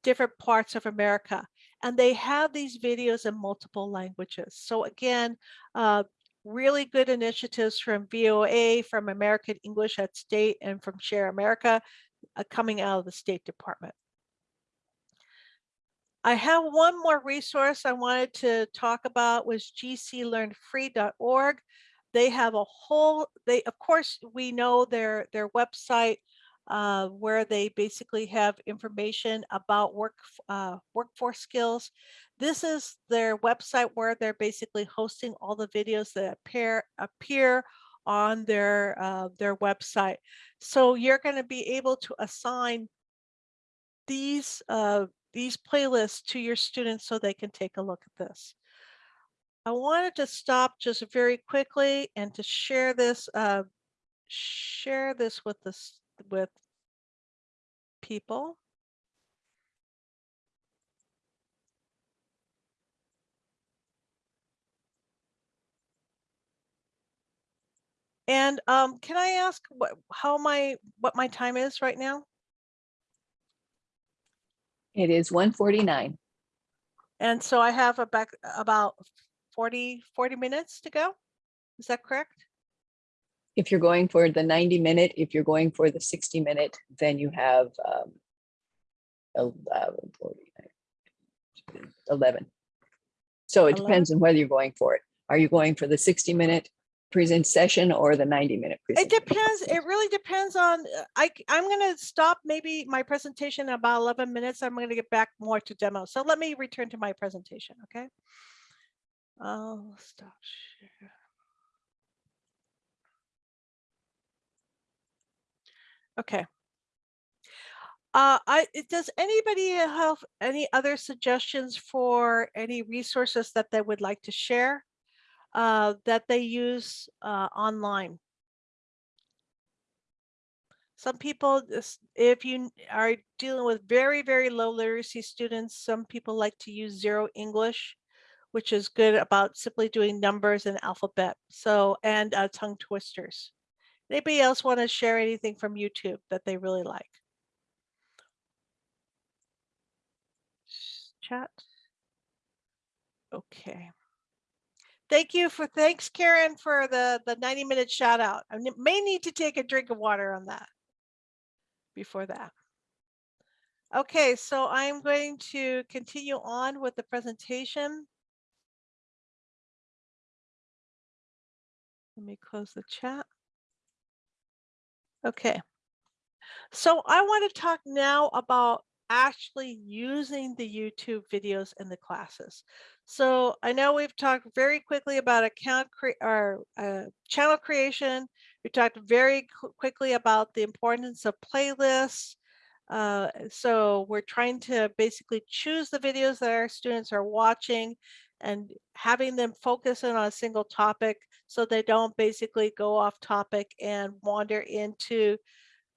different parts of America. And they have these videos in multiple languages. So again, uh, really good initiatives from VOA, from American English at State, and from Share America uh, coming out of the State Department. I have one more resource I wanted to talk about was gcflearnfree.org. They have a whole, they of course, we know their, their website uh, where they basically have information about work uh, workforce skills. This is their website where they're basically hosting all the videos that appear appear on their uh, their website. So you're going to be able to assign these uh, these playlists to your students so they can take a look at this. I wanted to stop just very quickly and to share this uh, share this with this with people. And um, can I ask what how my what my time is right now? It is 149. And so I have about about 40 40 minutes to go. Is that correct? If you're going for the 90 minute, if you're going for the 60 minute, then you have um, uh, 49, 11. So it depends on whether you're going for it. Are you going for the 60 minute present session or the 90 minute? It depends, it really depends on, uh, I, I'm gonna stop maybe my presentation in about eleven minutes. I'm gonna get back more to demo. So let me return to my presentation, okay? I'll stop share. Okay. Uh, I, does anybody have any other suggestions for any resources that they would like to share? Uh, that they use, uh, online? Some people, if you are dealing with very, very low literacy students, some people like to use zero English, which is good about simply doing numbers and alphabet. So, and uh, tongue twisters. Anybody else want to share anything from YouTube that they really like? Chat. Okay. Thank you for, thanks Karen for the, the 90 minute shout out. I may need to take a drink of water on that before that. Okay, so I'm going to continue on with the presentation. Let me close the chat. Okay. So I want to talk now about actually using the YouTube videos in the classes. So I know we've talked very quickly about account cre- or uh, channel creation. We talked very qu- quickly about the importance of playlists. Uh, so we're trying to basically choose the videos that our students are watching and having them focus in on a single topic so they don't basically go off topic and wander into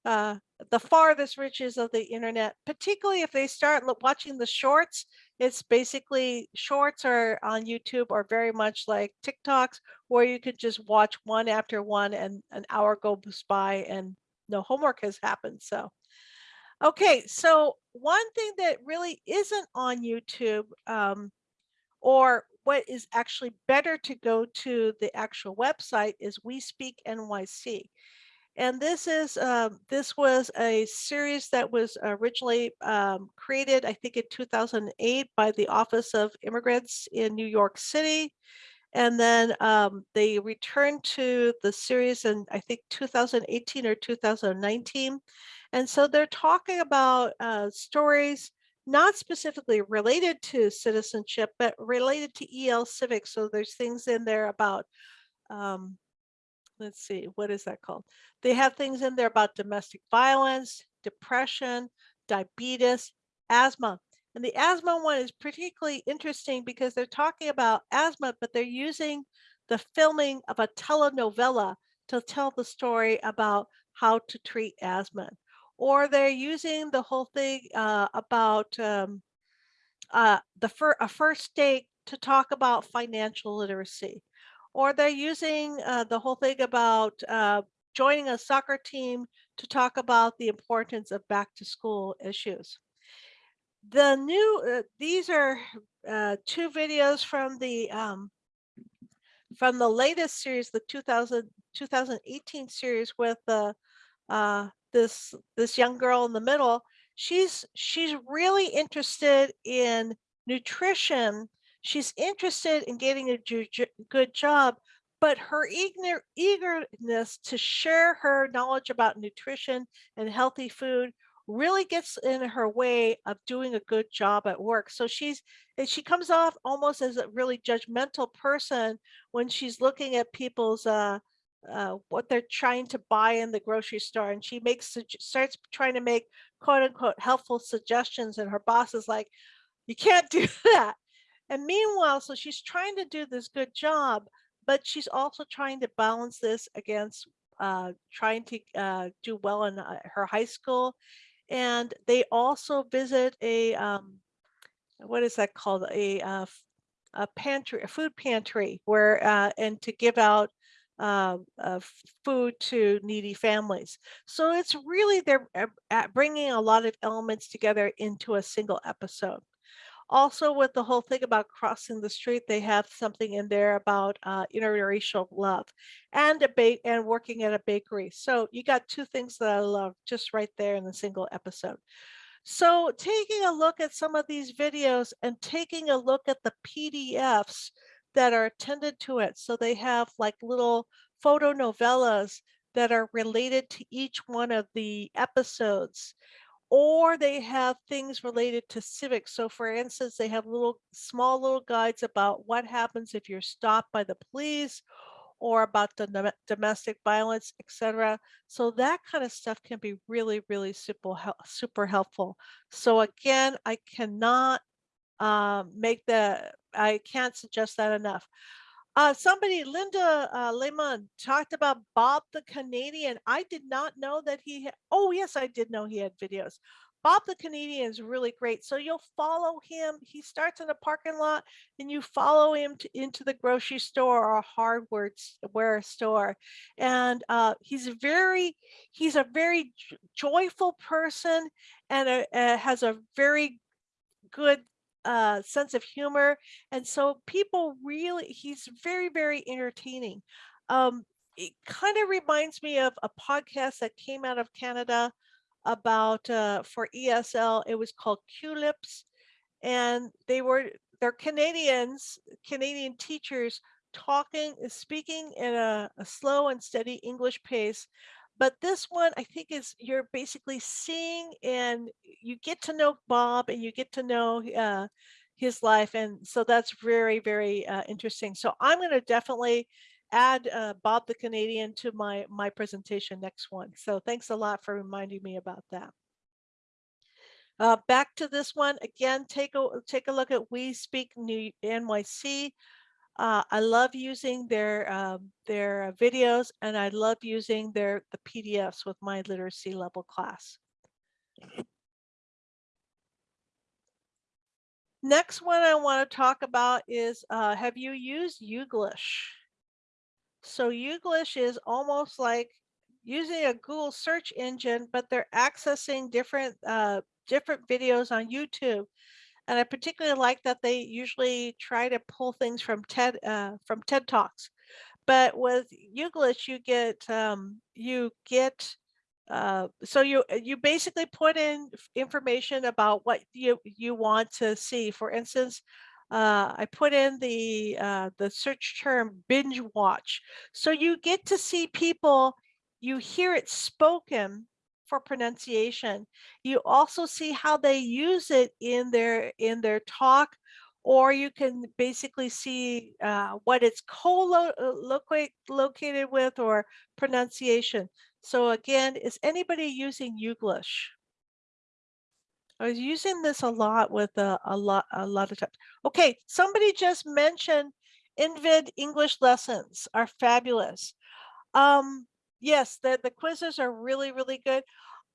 uh, the farthest reaches of the internet, particularly if they start watching the shorts. It's basically shorts are on YouTube are very much like TikToks, where you could just watch one after one and an hour goes by and no homework has happened. So, okay, so one thing that really isn't on YouTube, um, or what is actually better to go to the actual website is We Speak NYC. And this is, um, this was a series that was originally um, created, I think in 2008 by the Office of Immigrants in New York City. And then um, they returned to the series in, I think, 2018 or 2019. And so they're talking about uh, stories not specifically related to citizenship, but related to EL civics. So there's things in there about, um, let's see, what is that called? They have things in there about domestic violence, depression, diabetes, asthma. And the asthma one is particularly interesting because they're talking about asthma, but they're using the filming of a telenovela to tell the story about how to treat asthma. Or they're using the whole thing uh, about um, uh, the fir- a first date to talk about financial literacy. Or they're using uh, the whole thing about uh, joining a soccer team to talk about the importance of back to school issues. The new, uh, these are uh, two videos from the um, from the latest series, the 2000, 2018 series with the uh, this this young girl in the middle. She's she's really interested in nutrition. She's interested in getting a good job, but her eager, eagerness to share her knowledge about nutrition and healthy food really gets in her way of doing a good job at work. So she's she comes off almost as a really judgmental person when she's looking at people's uh, uh, what they're trying to buy in the grocery store, and she makes starts trying to make quote unquote helpful suggestions, and her boss is like, "You can't do that." And meanwhile, so she's trying to do this good job, but she's also trying to balance this against uh, trying to uh, do well in uh, her high school. And they also visit a um, what is that called? A uh, a pantry, a food pantry, where and to give out uh, uh, food to needy families. So it's really they're uh, bringing a lot of elements together into a single episode. Also with the whole thing about crossing the street, they have something in there about uh, interracial love and a and working at a bakery. So you got two things that I love just right there in a single episode. So taking a look at some of these videos and taking a look at the PDFs that are attended to it. So they have like little photo novellas that are related to each one of the episodes or they have things related to civics. So for instance, they have little small little guides about what happens if you're stopped by the police or about the domestic violence, etc. So that kind of stuff can be really, really super, super helpful. So again, I cannot um, make the, I can't suggest that enough. Uh, somebody, Linda uh, Lehman, talked about Bob the Canadian. I did not know that he oh, yes, I did know he had videos. Bob the Canadian is really great. So you'll follow him. He starts in a parking lot and you follow him to, into the grocery store or a hardware store. And uh, he's a very, he's a very joyful person and a, uh, has a very good uh, sense of humor. And so people really, he's very, very entertaining. Um, it kind of reminds me of a podcast that came out of Canada about uh, for ESL. It was called Culips, and they were they're Canadians, Canadian teachers talking, speaking in a, a slow and steady English pace. But this one, I think, is you're basically seeing and you get to know Bob and you get to know uh, his life, and so that's very, very uh, interesting. So I'm going to definitely add uh, Bob the Canadian to my my presentation next one. So thanks a lot for reminding me about that. Uh, back to this one again. Take a take a look at We Speak New NYC. Uh, I love using their um, their videos, and I love using their the PDFs with my literacy level class. Next one I want to talk about is uh, have you used YouGlish? So YouGlish is almost like using a Google search engine, but they're accessing different uh, different videos on YouTube. And I particularly like that they usually try to pull things from TED uh, from TED Talks. But with YouGlish, you get um, you get uh, so you you basically put in information about what you you want to see. For instance, uh, I put in the uh, the search term binge watch. So you get to see people, you hear it spoken for pronunciation. You also see how they use it in their in their talk, or you can basically see uh, what it's co-located with or pronunciation. So again, is anybody using YouGlish? I was using this a lot with a, a lot a lot of times. Okay, somebody just mentioned EngVid English lessons are fabulous. Um, yes, the, the quizzes are really, really good.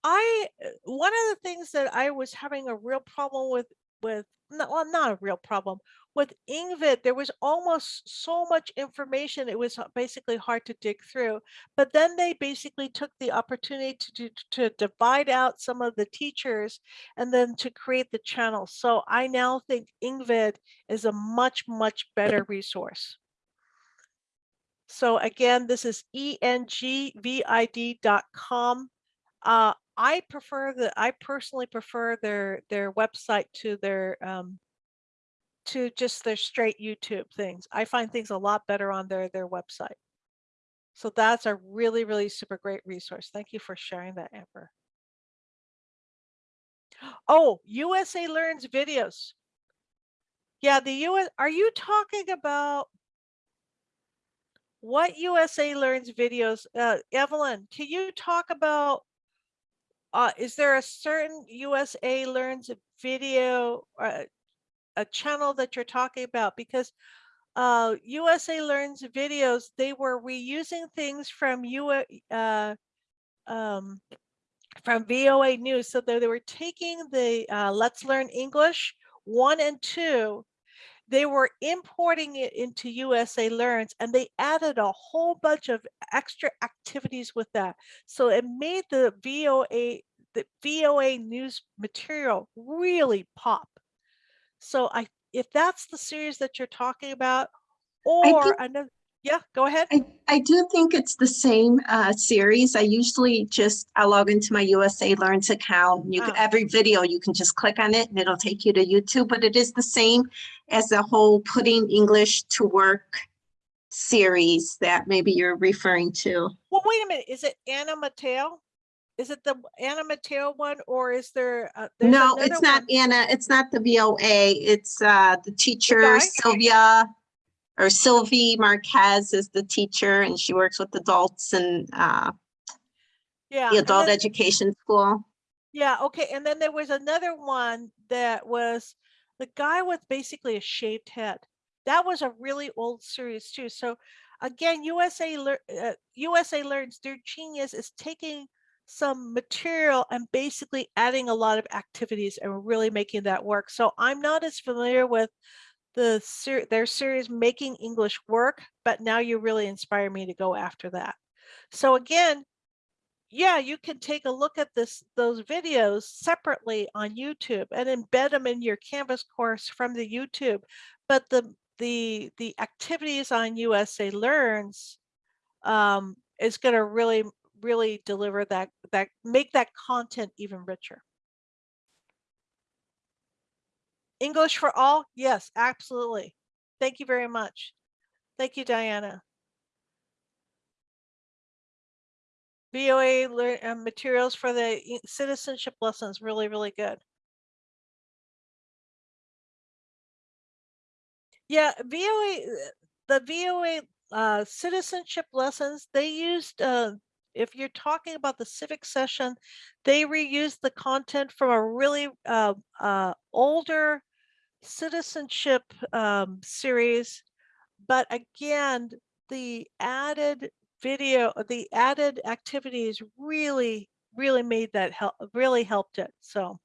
I uh, one of the things that I was having a real problem with with well, not a real problem with EngVid. There was almost so much information; it was basically hard to dig through. But then they basically took the opportunity to to divide out some of the teachers and then to create the channel. So I now think EngVid is a much much better resource. So again, this is engvid.com. Uh, I prefer the, I personally prefer their, their website to their, um, to just their straight YouTube things. I find things a lot better on their, their website. So that's a really, really super great resource. Thank you for sharing that, Amber. Oh, USA Learns videos. Yeah, the US, are you talking about what USA Learns videos? Uh, Evelyn, can you talk about uh, is there a certain USA Learns video uh, a channel that you're talking about? Because uh, USA Learns videos, they were reusing things from U uh, um, from VOA News. So they, were taking the uh, Let's Learn English one and two, they were importing it into USA Learns and they added a whole bunch of extra activities with that. So it made the VOA the VOA news material really pop. So I, if that's the series that you're talking about, or another, yeah, go ahead. I, I do think it's the same uh, series. I usually just, I log into my USA Learns account. You, can- Ah. every video, you can just click on it and it'll take you to YouTube, but it is the same as a whole putting English to work series that maybe you're referring to. Well, wait a minute. Is it Anna Matteo? Is it the Anna Matteo one or is there? there's No, it's not one? Anna, it's not the VOA, it's uh, the teacher guy? Sylvia or Sylvie Marquez is the teacher and she works with adults and uh, Yeah. the adult then- education school. Yeah, okay. And then there was another one that was the guy with basically a shaved head. That was a really old series too. So again, USA uh, USA Learns, their genius is taking some material and basically adding a lot of activities and really making that work. So I'm not as familiar with the ser- their series Making English Work, but now you really inspire me to go after that. So again, yeah, you can take a look at this those videos separately on YouTube and embed them in your Canvas course from the YouTube. But the the the activities on USA Learns um, is going to really really deliver that that make that content even richer. English for all? Yes, absolutely. Thank you very much. Thank you, Diana. VOA uh, materials for the citizenship lessons, really, really good. Yeah, VOA, uh, the VOA uh, citizenship lessons, they used, uh, if you're talking about the civic session, they reused the content from a really uh, uh, older citizenship um, series. But again, the added video, the added activities really, really made that help, really helped it. So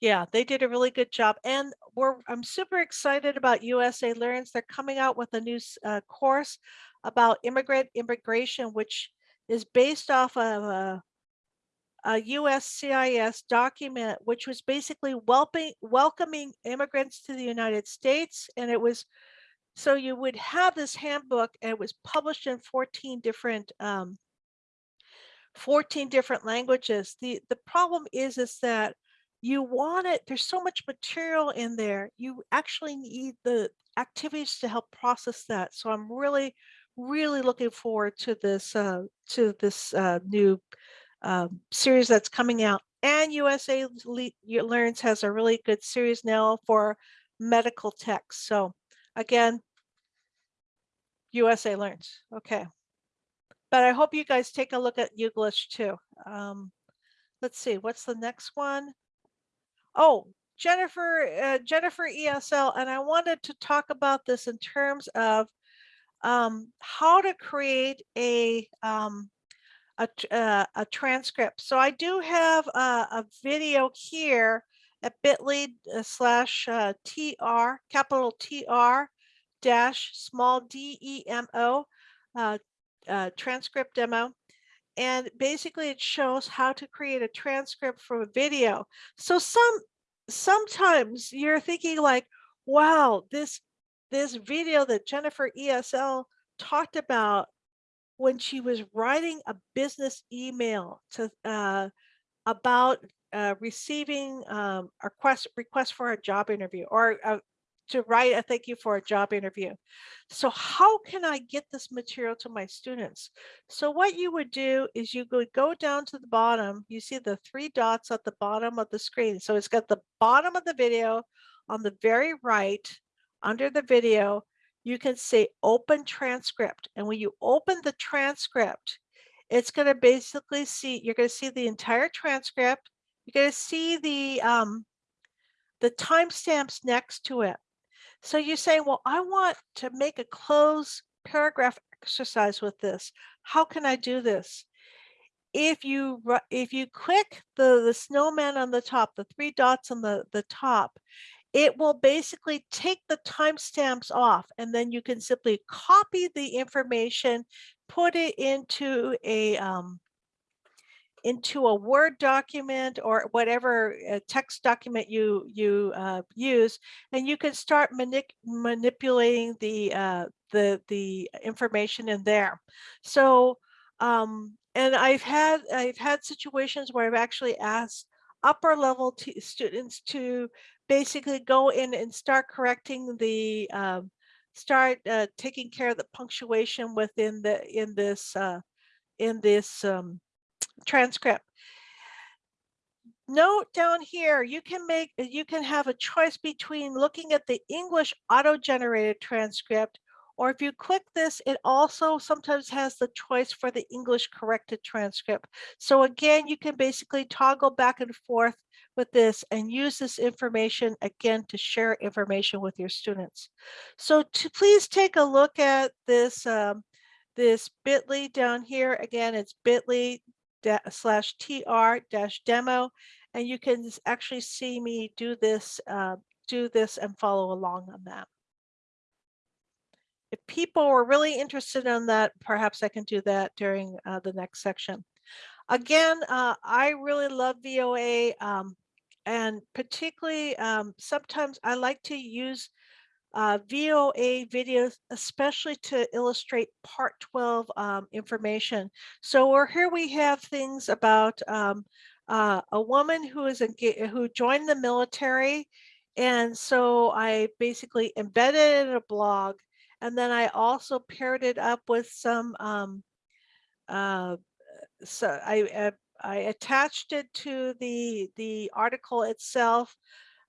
yeah, they did a really good job. And we're, I'm super excited about USA Learns. They're coming out with a new uh, course about immigrant immigration, which is based off of a, a USCIS document, which was basically welcoming immigrants to the United States. And it was so you would have this handbook and it was published in 14 different um, 14 different languages. The the problem is is that you want it, there's so much material in there. You actually need the activities to help process that. So I'm really, really looking forward to this uh, to this uh, new um, series that's coming out. And USA Le- Learns has a really good series now for medical text. So again, USA Learns. Okay. But I hope you guys take a look at YouGlish too. Um, let's see, what's the next one? Oh, Jennifer, uh, Jennifer ESL, and I wanted to talk about this in terms of um, how to create a um, a, uh, a transcript. So I do have a, a video here at bit.ly uh, slash uh, TR, capital TR dash small D E M O uh, uh, transcript demo. And basically it shows how to create a transcript from a video. So some sometimes you're thinking like, wow, this this video that Jennifer ESL talked about when she was writing a business email to uh, about uh, receiving um, a request request for a job interview or uh, to write a thank you for a job interview. So how can I get this material to my students? So what you would do is you would go down to the bottom. You see the three dots at the bottom of the screen. So it's got the bottom of the video on the very right under the video. You can say open transcript. And when you open the transcript, it's going to basically see, you're going to see the entire transcript. You're going to see the, um, the timestamps next to it. So you say, well, I want to make a cloze paragraph exercise with this. How can I do this? If you if you click the the snowman on the top, the three dots on the the top, it will basically take the timestamps off, and then you can simply copy the information, put it into a um, into a Word document or whatever uh, text document you you uh, use, and you can start manip- manipulating the uh, the the information in there. So, um, and I've had I've had situations where I've actually asked upper level students to basically go in and start correcting the um, start uh, taking care of the punctuation within the in this uh, in this um, transcript. Note down here, you can make you can have a choice between looking at the English auto-generated transcript or if you click this, it also sometimes has the choice for the English corrected transcript. So again, you can basically toggle back and forth with this and use this information again to share information with your students. So to please take a look at this um, this bit.ly down here. Again, it's bit.ly slash tr dash demo, and you can actually see me do this uh, do this and follow along on that if people were really interested in that, perhaps I can do that during uh, the next section. Again, uh, I really love VOA um, and particularly um, sometimes I like to use uh, VOA videos, especially to illustrate part 12 um, information. So here we have things about um, uh, a woman who is who joined the military. And so I basically embedded in a blog and then I also paired it up with some, um, uh, so I, uh, I attached it to the, the article itself.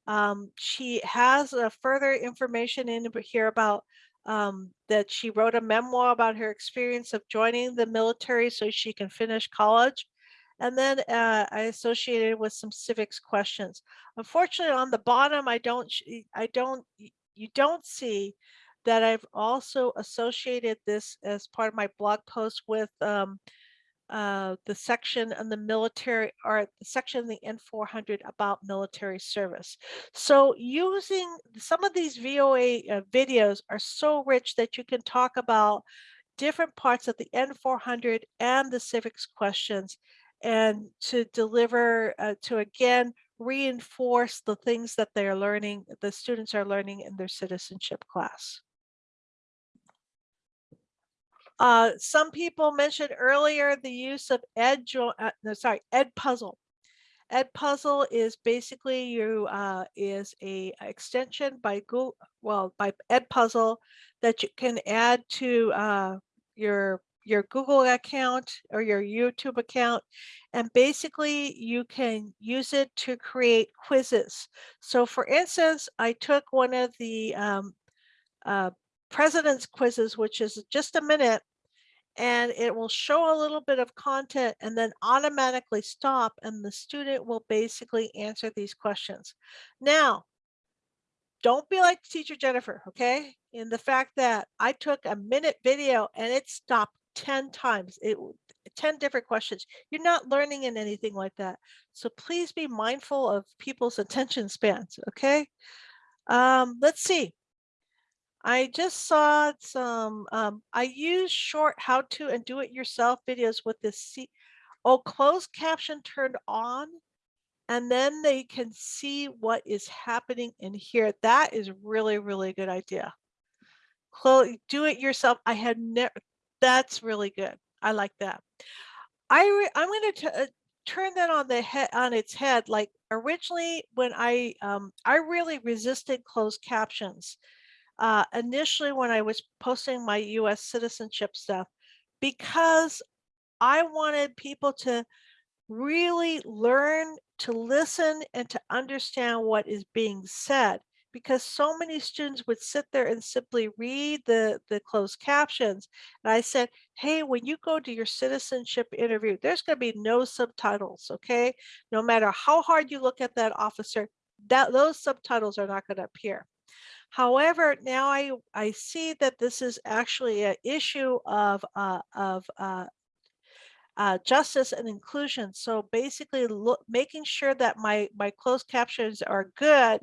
Um, she has further information in here about um, that she wrote a memoir about her experience of joining the military so she can finish college. And then uh, I associated with some civics questions. Unfortunately, on the bottom, I don't, I don't, you don't see that I've also associated this as part of my blog post with um, uh, the section on the military or the section in the N400 about military service. So using some of these VOA uh, videos are so rich that you can talk about different parts of the N400 and the civics questions and to deliver, uh, to again, reinforce the things that they're learning, the students are learning in their citizenship class. Uh, some people mentioned earlier the use of Ed, uh, no, sorry, Edpuzzle. Ed Puzzle is basically you uh, is a extension by Google, well, by Edpuzzle that you can add to uh, your your Google account or your YouTube account. And basically you can use it to create quizzes. So for instance, I took one of the um, uh, president's quizzes, which is just a minute, and it will show a little bit of content and then automatically stop and the student will basically answer these questions. Now, don't be like teacher Jennifer, okay? In the fact that I took a minute video and it stopped 10 times, it 10 different questions. You're not learning in anything like that. So please be mindful of people's attention spans, okay? Um, let's see. I just saw some, um, I use short how to and do it yourself videos with this see, oh, closed caption turned on. And then they can see what is happening in here. That is really, really good idea. Close, do it yourself. I had never, that's really good. I like that. I I'm going to uh, turn that on the head on its head. Like originally when I, um, I really resisted closed captions uh, initially when I was posting my US citizenship stuff because I wanted people to really learn to listen and to understand what is being said because so many students would sit there and simply read the, the closed captions. And I said, hey, when you go to your citizenship interview, there's going to be no subtitles, okay? No matter how hard you look at that officer, that those subtitles are not going to appear. However, now I, I see that this is actually an issue of, uh, of uh, uh, justice and inclusion. So basically look, making sure that my, my closed captions are good.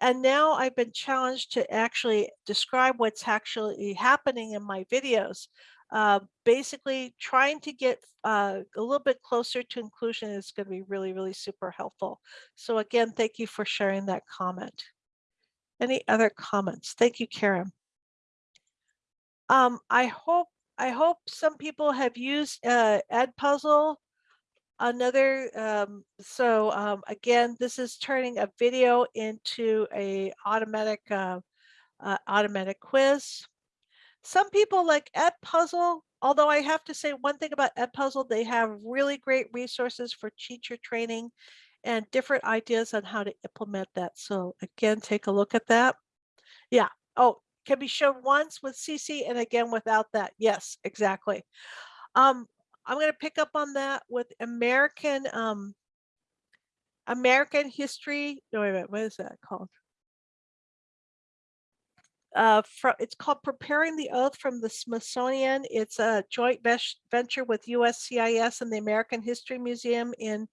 And now I've been challenged to actually describe what's actually happening in my videos. uh, basically trying to get uh, a little bit closer to inclusion is going to be really, really super helpful. So again, thank you for sharing that comment. Any other comments? Thank you, Karen. Um, I hope I hope some people have used uh, Edpuzzle. Another, um, so um, again, this is turning a video into a automatic uh, uh, automatic quiz. Some people like Edpuzzle, although I have to say one thing about Edpuzzle, they have really great resources for teacher training and different ideas on how to implement that. So again, take a look at that. Yeah. Oh, can be shown once with CC and again without that. Yes, exactly. Um, I'm going to pick up on that with American um, American history. No, wait a minute. What is that called? Uh, fro- it's called Preparing the Oath from the Smithsonian. It's a joint venture with USCIS and the American History Museum in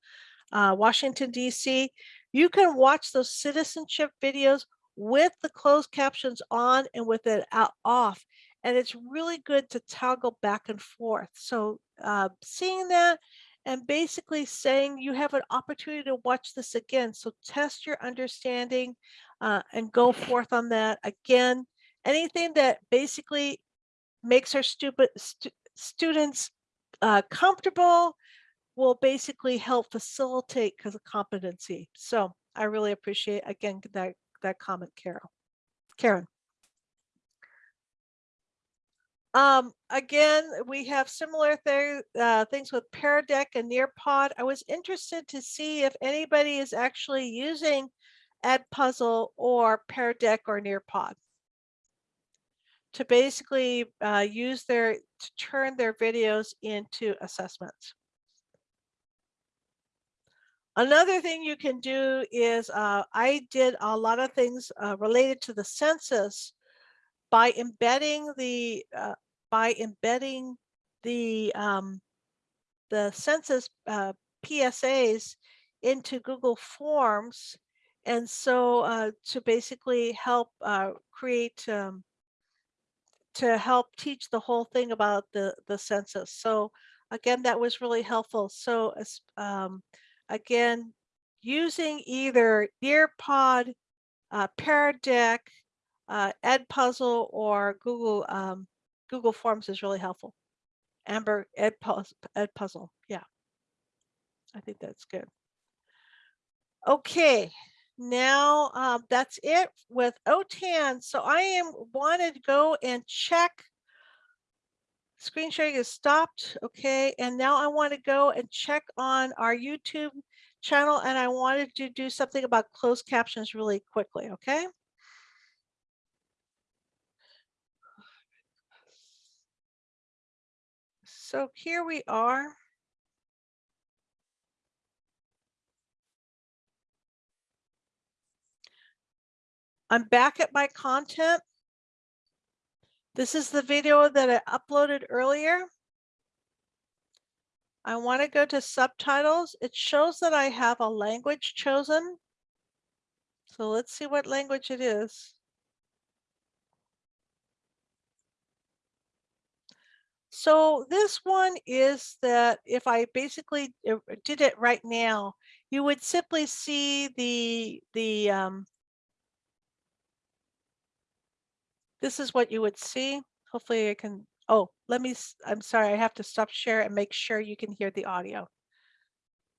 uh, Washington, D.C. You can watch those citizenship videos with the closed captions on and with it out off. And it's really good to toggle back and forth. So uh, seeing that and basically saying you have an opportunity to watch this again. So test your understanding uh, and go forth on that. Again, anything that basically makes our stupid stu- students uh, comfortable will basically help facilitate because of competency. So I really appreciate again that that comment, Carol. Karen. Um, again, we have similar thing, uh, things with Pear Deck and Nearpod. I was interested to see if anybody is actually using Edpuzzle or Pear Deck or Nearpod to basically uh, use their, to turn their videos into assessments. Another thing you can do is uh, I did a lot of things uh, related to the census by embedding the uh, by embedding the um, the census uh, PSAs into Google Forms, and so uh, to basically help uh, create um, to help teach the whole thing about the the census. So again, that was really helpful. So um, again, using either Nearpod, uh, Pear Deck, uh, Edpuzzle, or Google um, Google Forms is really helpful. Amber Edpuzzle, Edpuzzle, yeah, I think that's good. Okay, now um, that's it with OTAN. So I am wanted to go and check. Screen sharing is stopped. Okay, and now I want to go and check on our YouTube channel and I wanted to do something about closed captions really quickly. Okay. So here we are. I'm back at my content. This is the video that I uploaded earlier. I want to go to subtitles. It shows that I have a language chosen. So let's see what language it is. So this one is that if I basically did it right now, you would simply see the the um, this is what you would see. Hopefully I can, oh, let me, I'm sorry, I have to stop share and make sure you can hear the audio.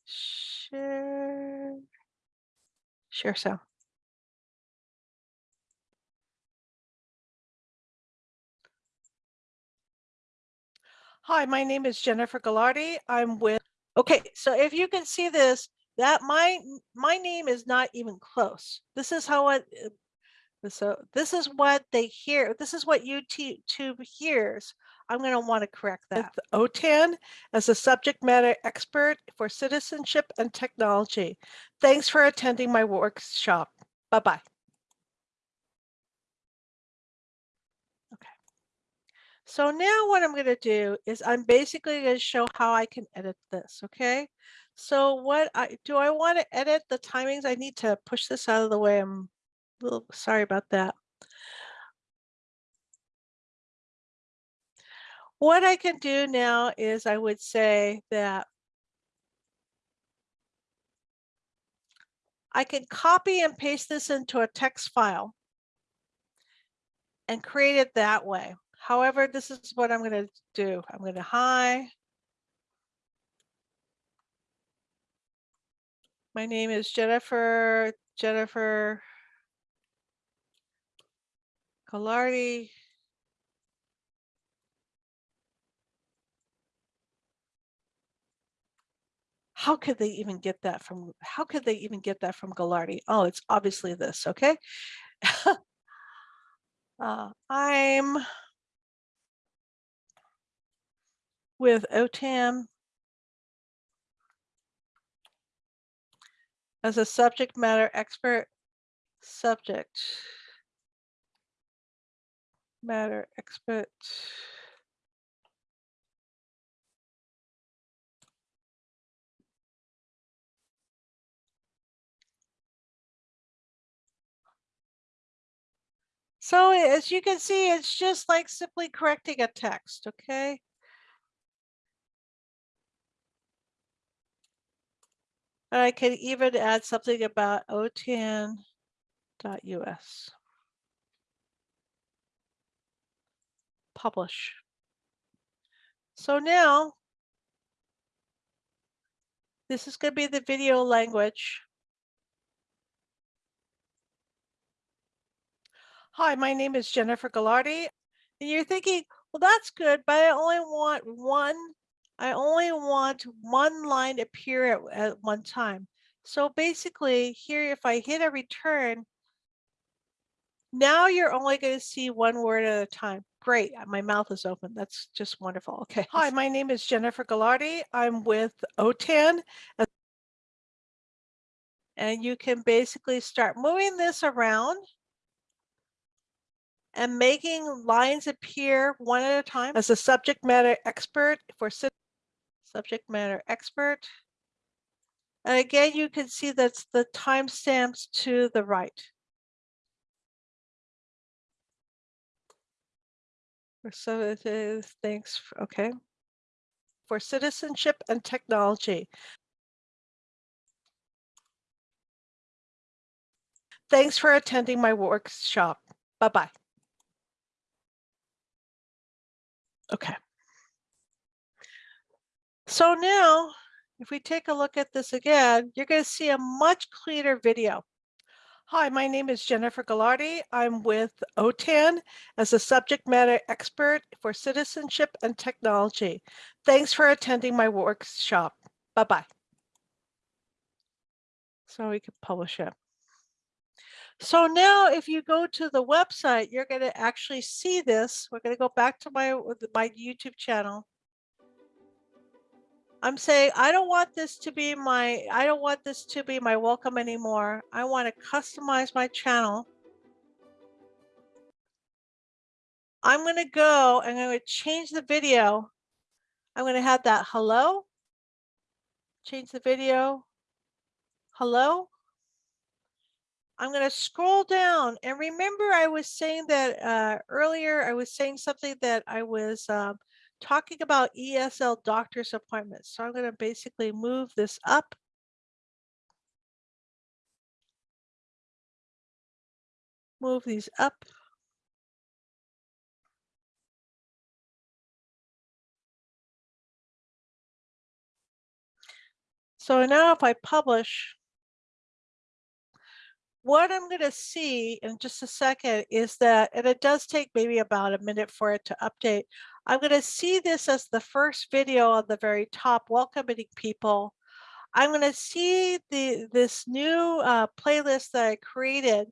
Share. Share so. Hi, my name is Jennifer Gagliardi. I'm with, okay, so if you can see this, that my, my name is not even close. This is how it, so this is what they hear. This is what YouTube hears. I'm going to want to correct that. OTAN as a subject matter expert for citizenship and technology. Thanks for attending my workshop. Bye-bye. Okay. So now what I'm going to do is I'm basically going to show how I can edit this. Okay. So what I do I want to edit the timings? I need to push this out of the way. I'm little sorry about that. What I can do now is I would say that I can copy and paste this into a text file and create it that way. However, this is what I'm going to do. I'm going to hi. My name is Jennifer, Jennifer Collardi. How could they even get that from, how could they even get that from Gagliardi? Oh, it's obviously this, okay? Uh, I'm with OTAN as a subject matter expert, subject matter expert. So as you can see, it's just like simply correcting a text, okay? And I can even add something about OTAN.us. Publish. So now this is going to be the video language. Hi, my name is Jennifer Gagliardi. And you're thinking, well, that's good, but I only want one, I only want one line appear at, at one time. So basically here, if I hit a return, now you're only going to see one word at a time. Great, uh, my mouth is open. That's just wonderful. Okay. Hi, my name is Jennifer Gagliardi. I'm with OTAN. And you can basically start moving this around and making lines appear one at a time as a subject matter expert for subject matter expert. And again, you can see that's the timestamps to the right. So it is, thanks, okay. For citizenship and technology. Thanks for attending my workshop. Bye-bye. Okay. So now, if we take a look at this again, you're going to see a much cleaner video. Hi, my name is Jennifer Gagliardi. I'm with OTAN as a subject matter expert for citizenship and technology. Thanks for attending my workshop. Bye-bye. So we can publish it. So now if you go to the website, you're going to actually see this. We're going to go back to my, my YouTube channel. I'm saying, I don't want this to be my, I don't want this to be my welcome anymore. I want to customize my channel. I'm going to go and I'm going to change the video. I'm going to have that hello. Change the video. Hello. I'm going to scroll down and remember I was saying that uh, earlier I was saying something that I was um, talking about ESL doctor's appointments. So I'm going to basically move this up. Move these up. So now if I publish, what I'm going to see in just a second is that, and it does take maybe about a minute for it to update. I'm going to see this as the first video on the very top, welcoming people. I'm going to see the this new uh, playlist that I created,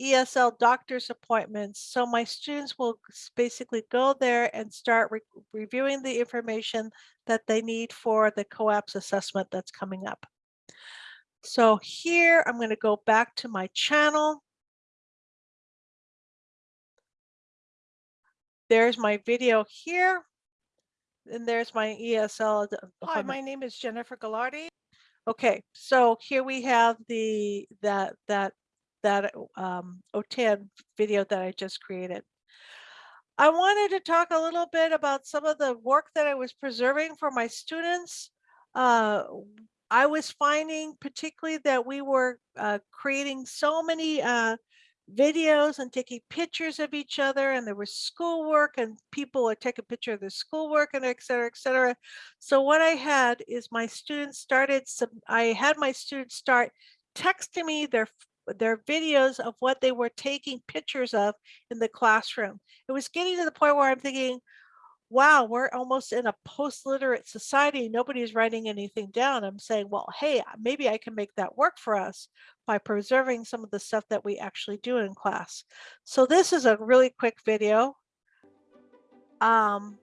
ESL doctor's appointments. So my students will basically go there and start re reviewing the information that they need for the COAPS assessment that's coming up. So here I'm going to go back to my channel. There's my video here. And there's my ESL. Hi, my name is Jennifer Gagliardi. Okay, so here we have the that that that um, OTAN video that I just created. I wanted to talk a little bit about some of the work that I was preserving for my students. Uh, I was finding particularly that we were uh, creating so many uh, videos and taking pictures of each other and there was schoolwork and people would take a picture of their schoolwork and et cetera, et cetera. So what I had is my students started, some, I had my students start texting me their their videos of what they were taking pictures of in the classroom. It was getting to the point where I'm thinking, wow, we're almost in a post-literate society. Nobody's writing anything down. I'm saying, well, hey, maybe I can make that work for us by preserving some of the stuff that we actually do in class. So this is a really quick video. Um,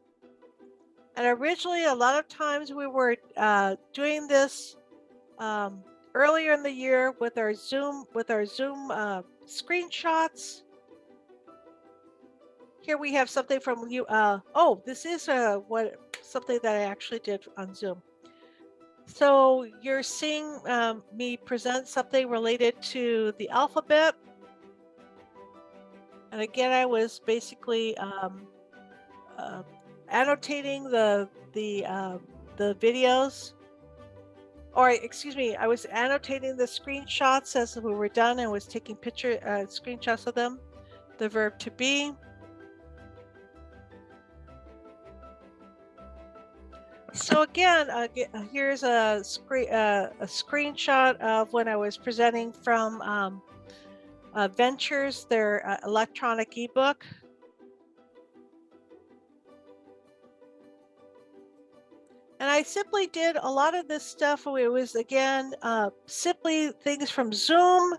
and originally, a lot of times we were uh, doing this um, earlier in the year with our Zoom with our Zoom uh, screenshots. Here we have something from you. Uh, oh, this is uh, what something that I actually did on Zoom. So you're seeing um, me present something related to the alphabet. And again, I was basically um, uh, annotating the the uh, the videos or excuse me, I was annotating the screenshots as we were done and was taking picture uh, screenshots of them. The verb to be. So again, uh, uh, here's a screen uh, a screenshot of when I was presenting from um, uh, Ventures, their uh, electronic ebook. And I simply did a lot of this stuff. It was again, uh, simply things from Zoom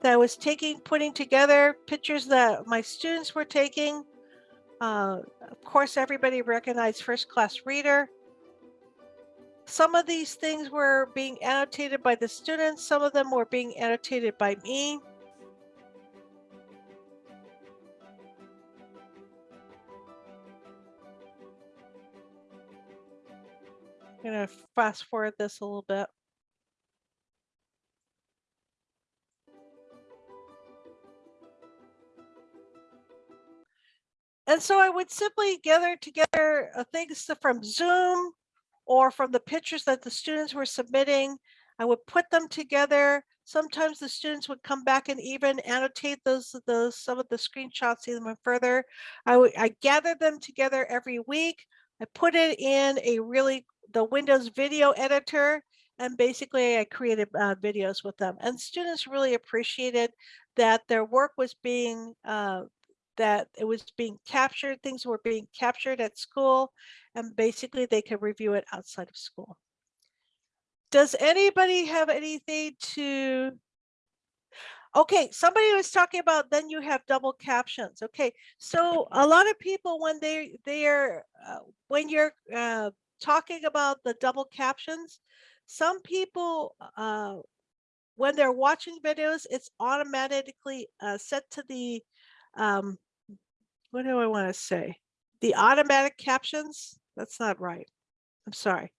that I was taking, putting together pictures that my students were taking. Of course, everybody recognized first class reader. Some of these things were being annotated by the students. Some of them were being annotated by me. I'm gonna fast forward this a little bit. And so I would simply gather together uh, things from Zoom or from the pictures that the students were submitting. I would put them together. Sometimes the students would come back and even annotate those, those some of the screenshots even further. I would I gathered them together every week. I put it in a really the Windows video editor and basically I created uh, videos with them and students really appreciated that their work was being uh, that it was being captured things were being captured at school and basically they could review it outside of school. Does anybody have anything to Okay, somebody was talking about then you have double captions. Okay, so a lot of people when they they are uh, when you're uh, talking about the double captions, some people uh, when they're watching videos, it's automatically uh, set to the um, what do I want to say? The automatic captions. That's not right. I'm sorry.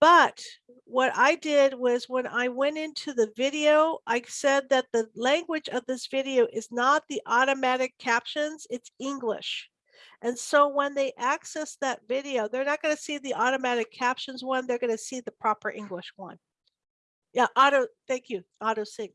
But what I did was when I went into the video, I said that the language of this video is not the automatic captions, it's English. And so when they access that video, they're not going to see the automatic captions one, they're going to see the proper English one. Yeah, auto, thank you, auto sync.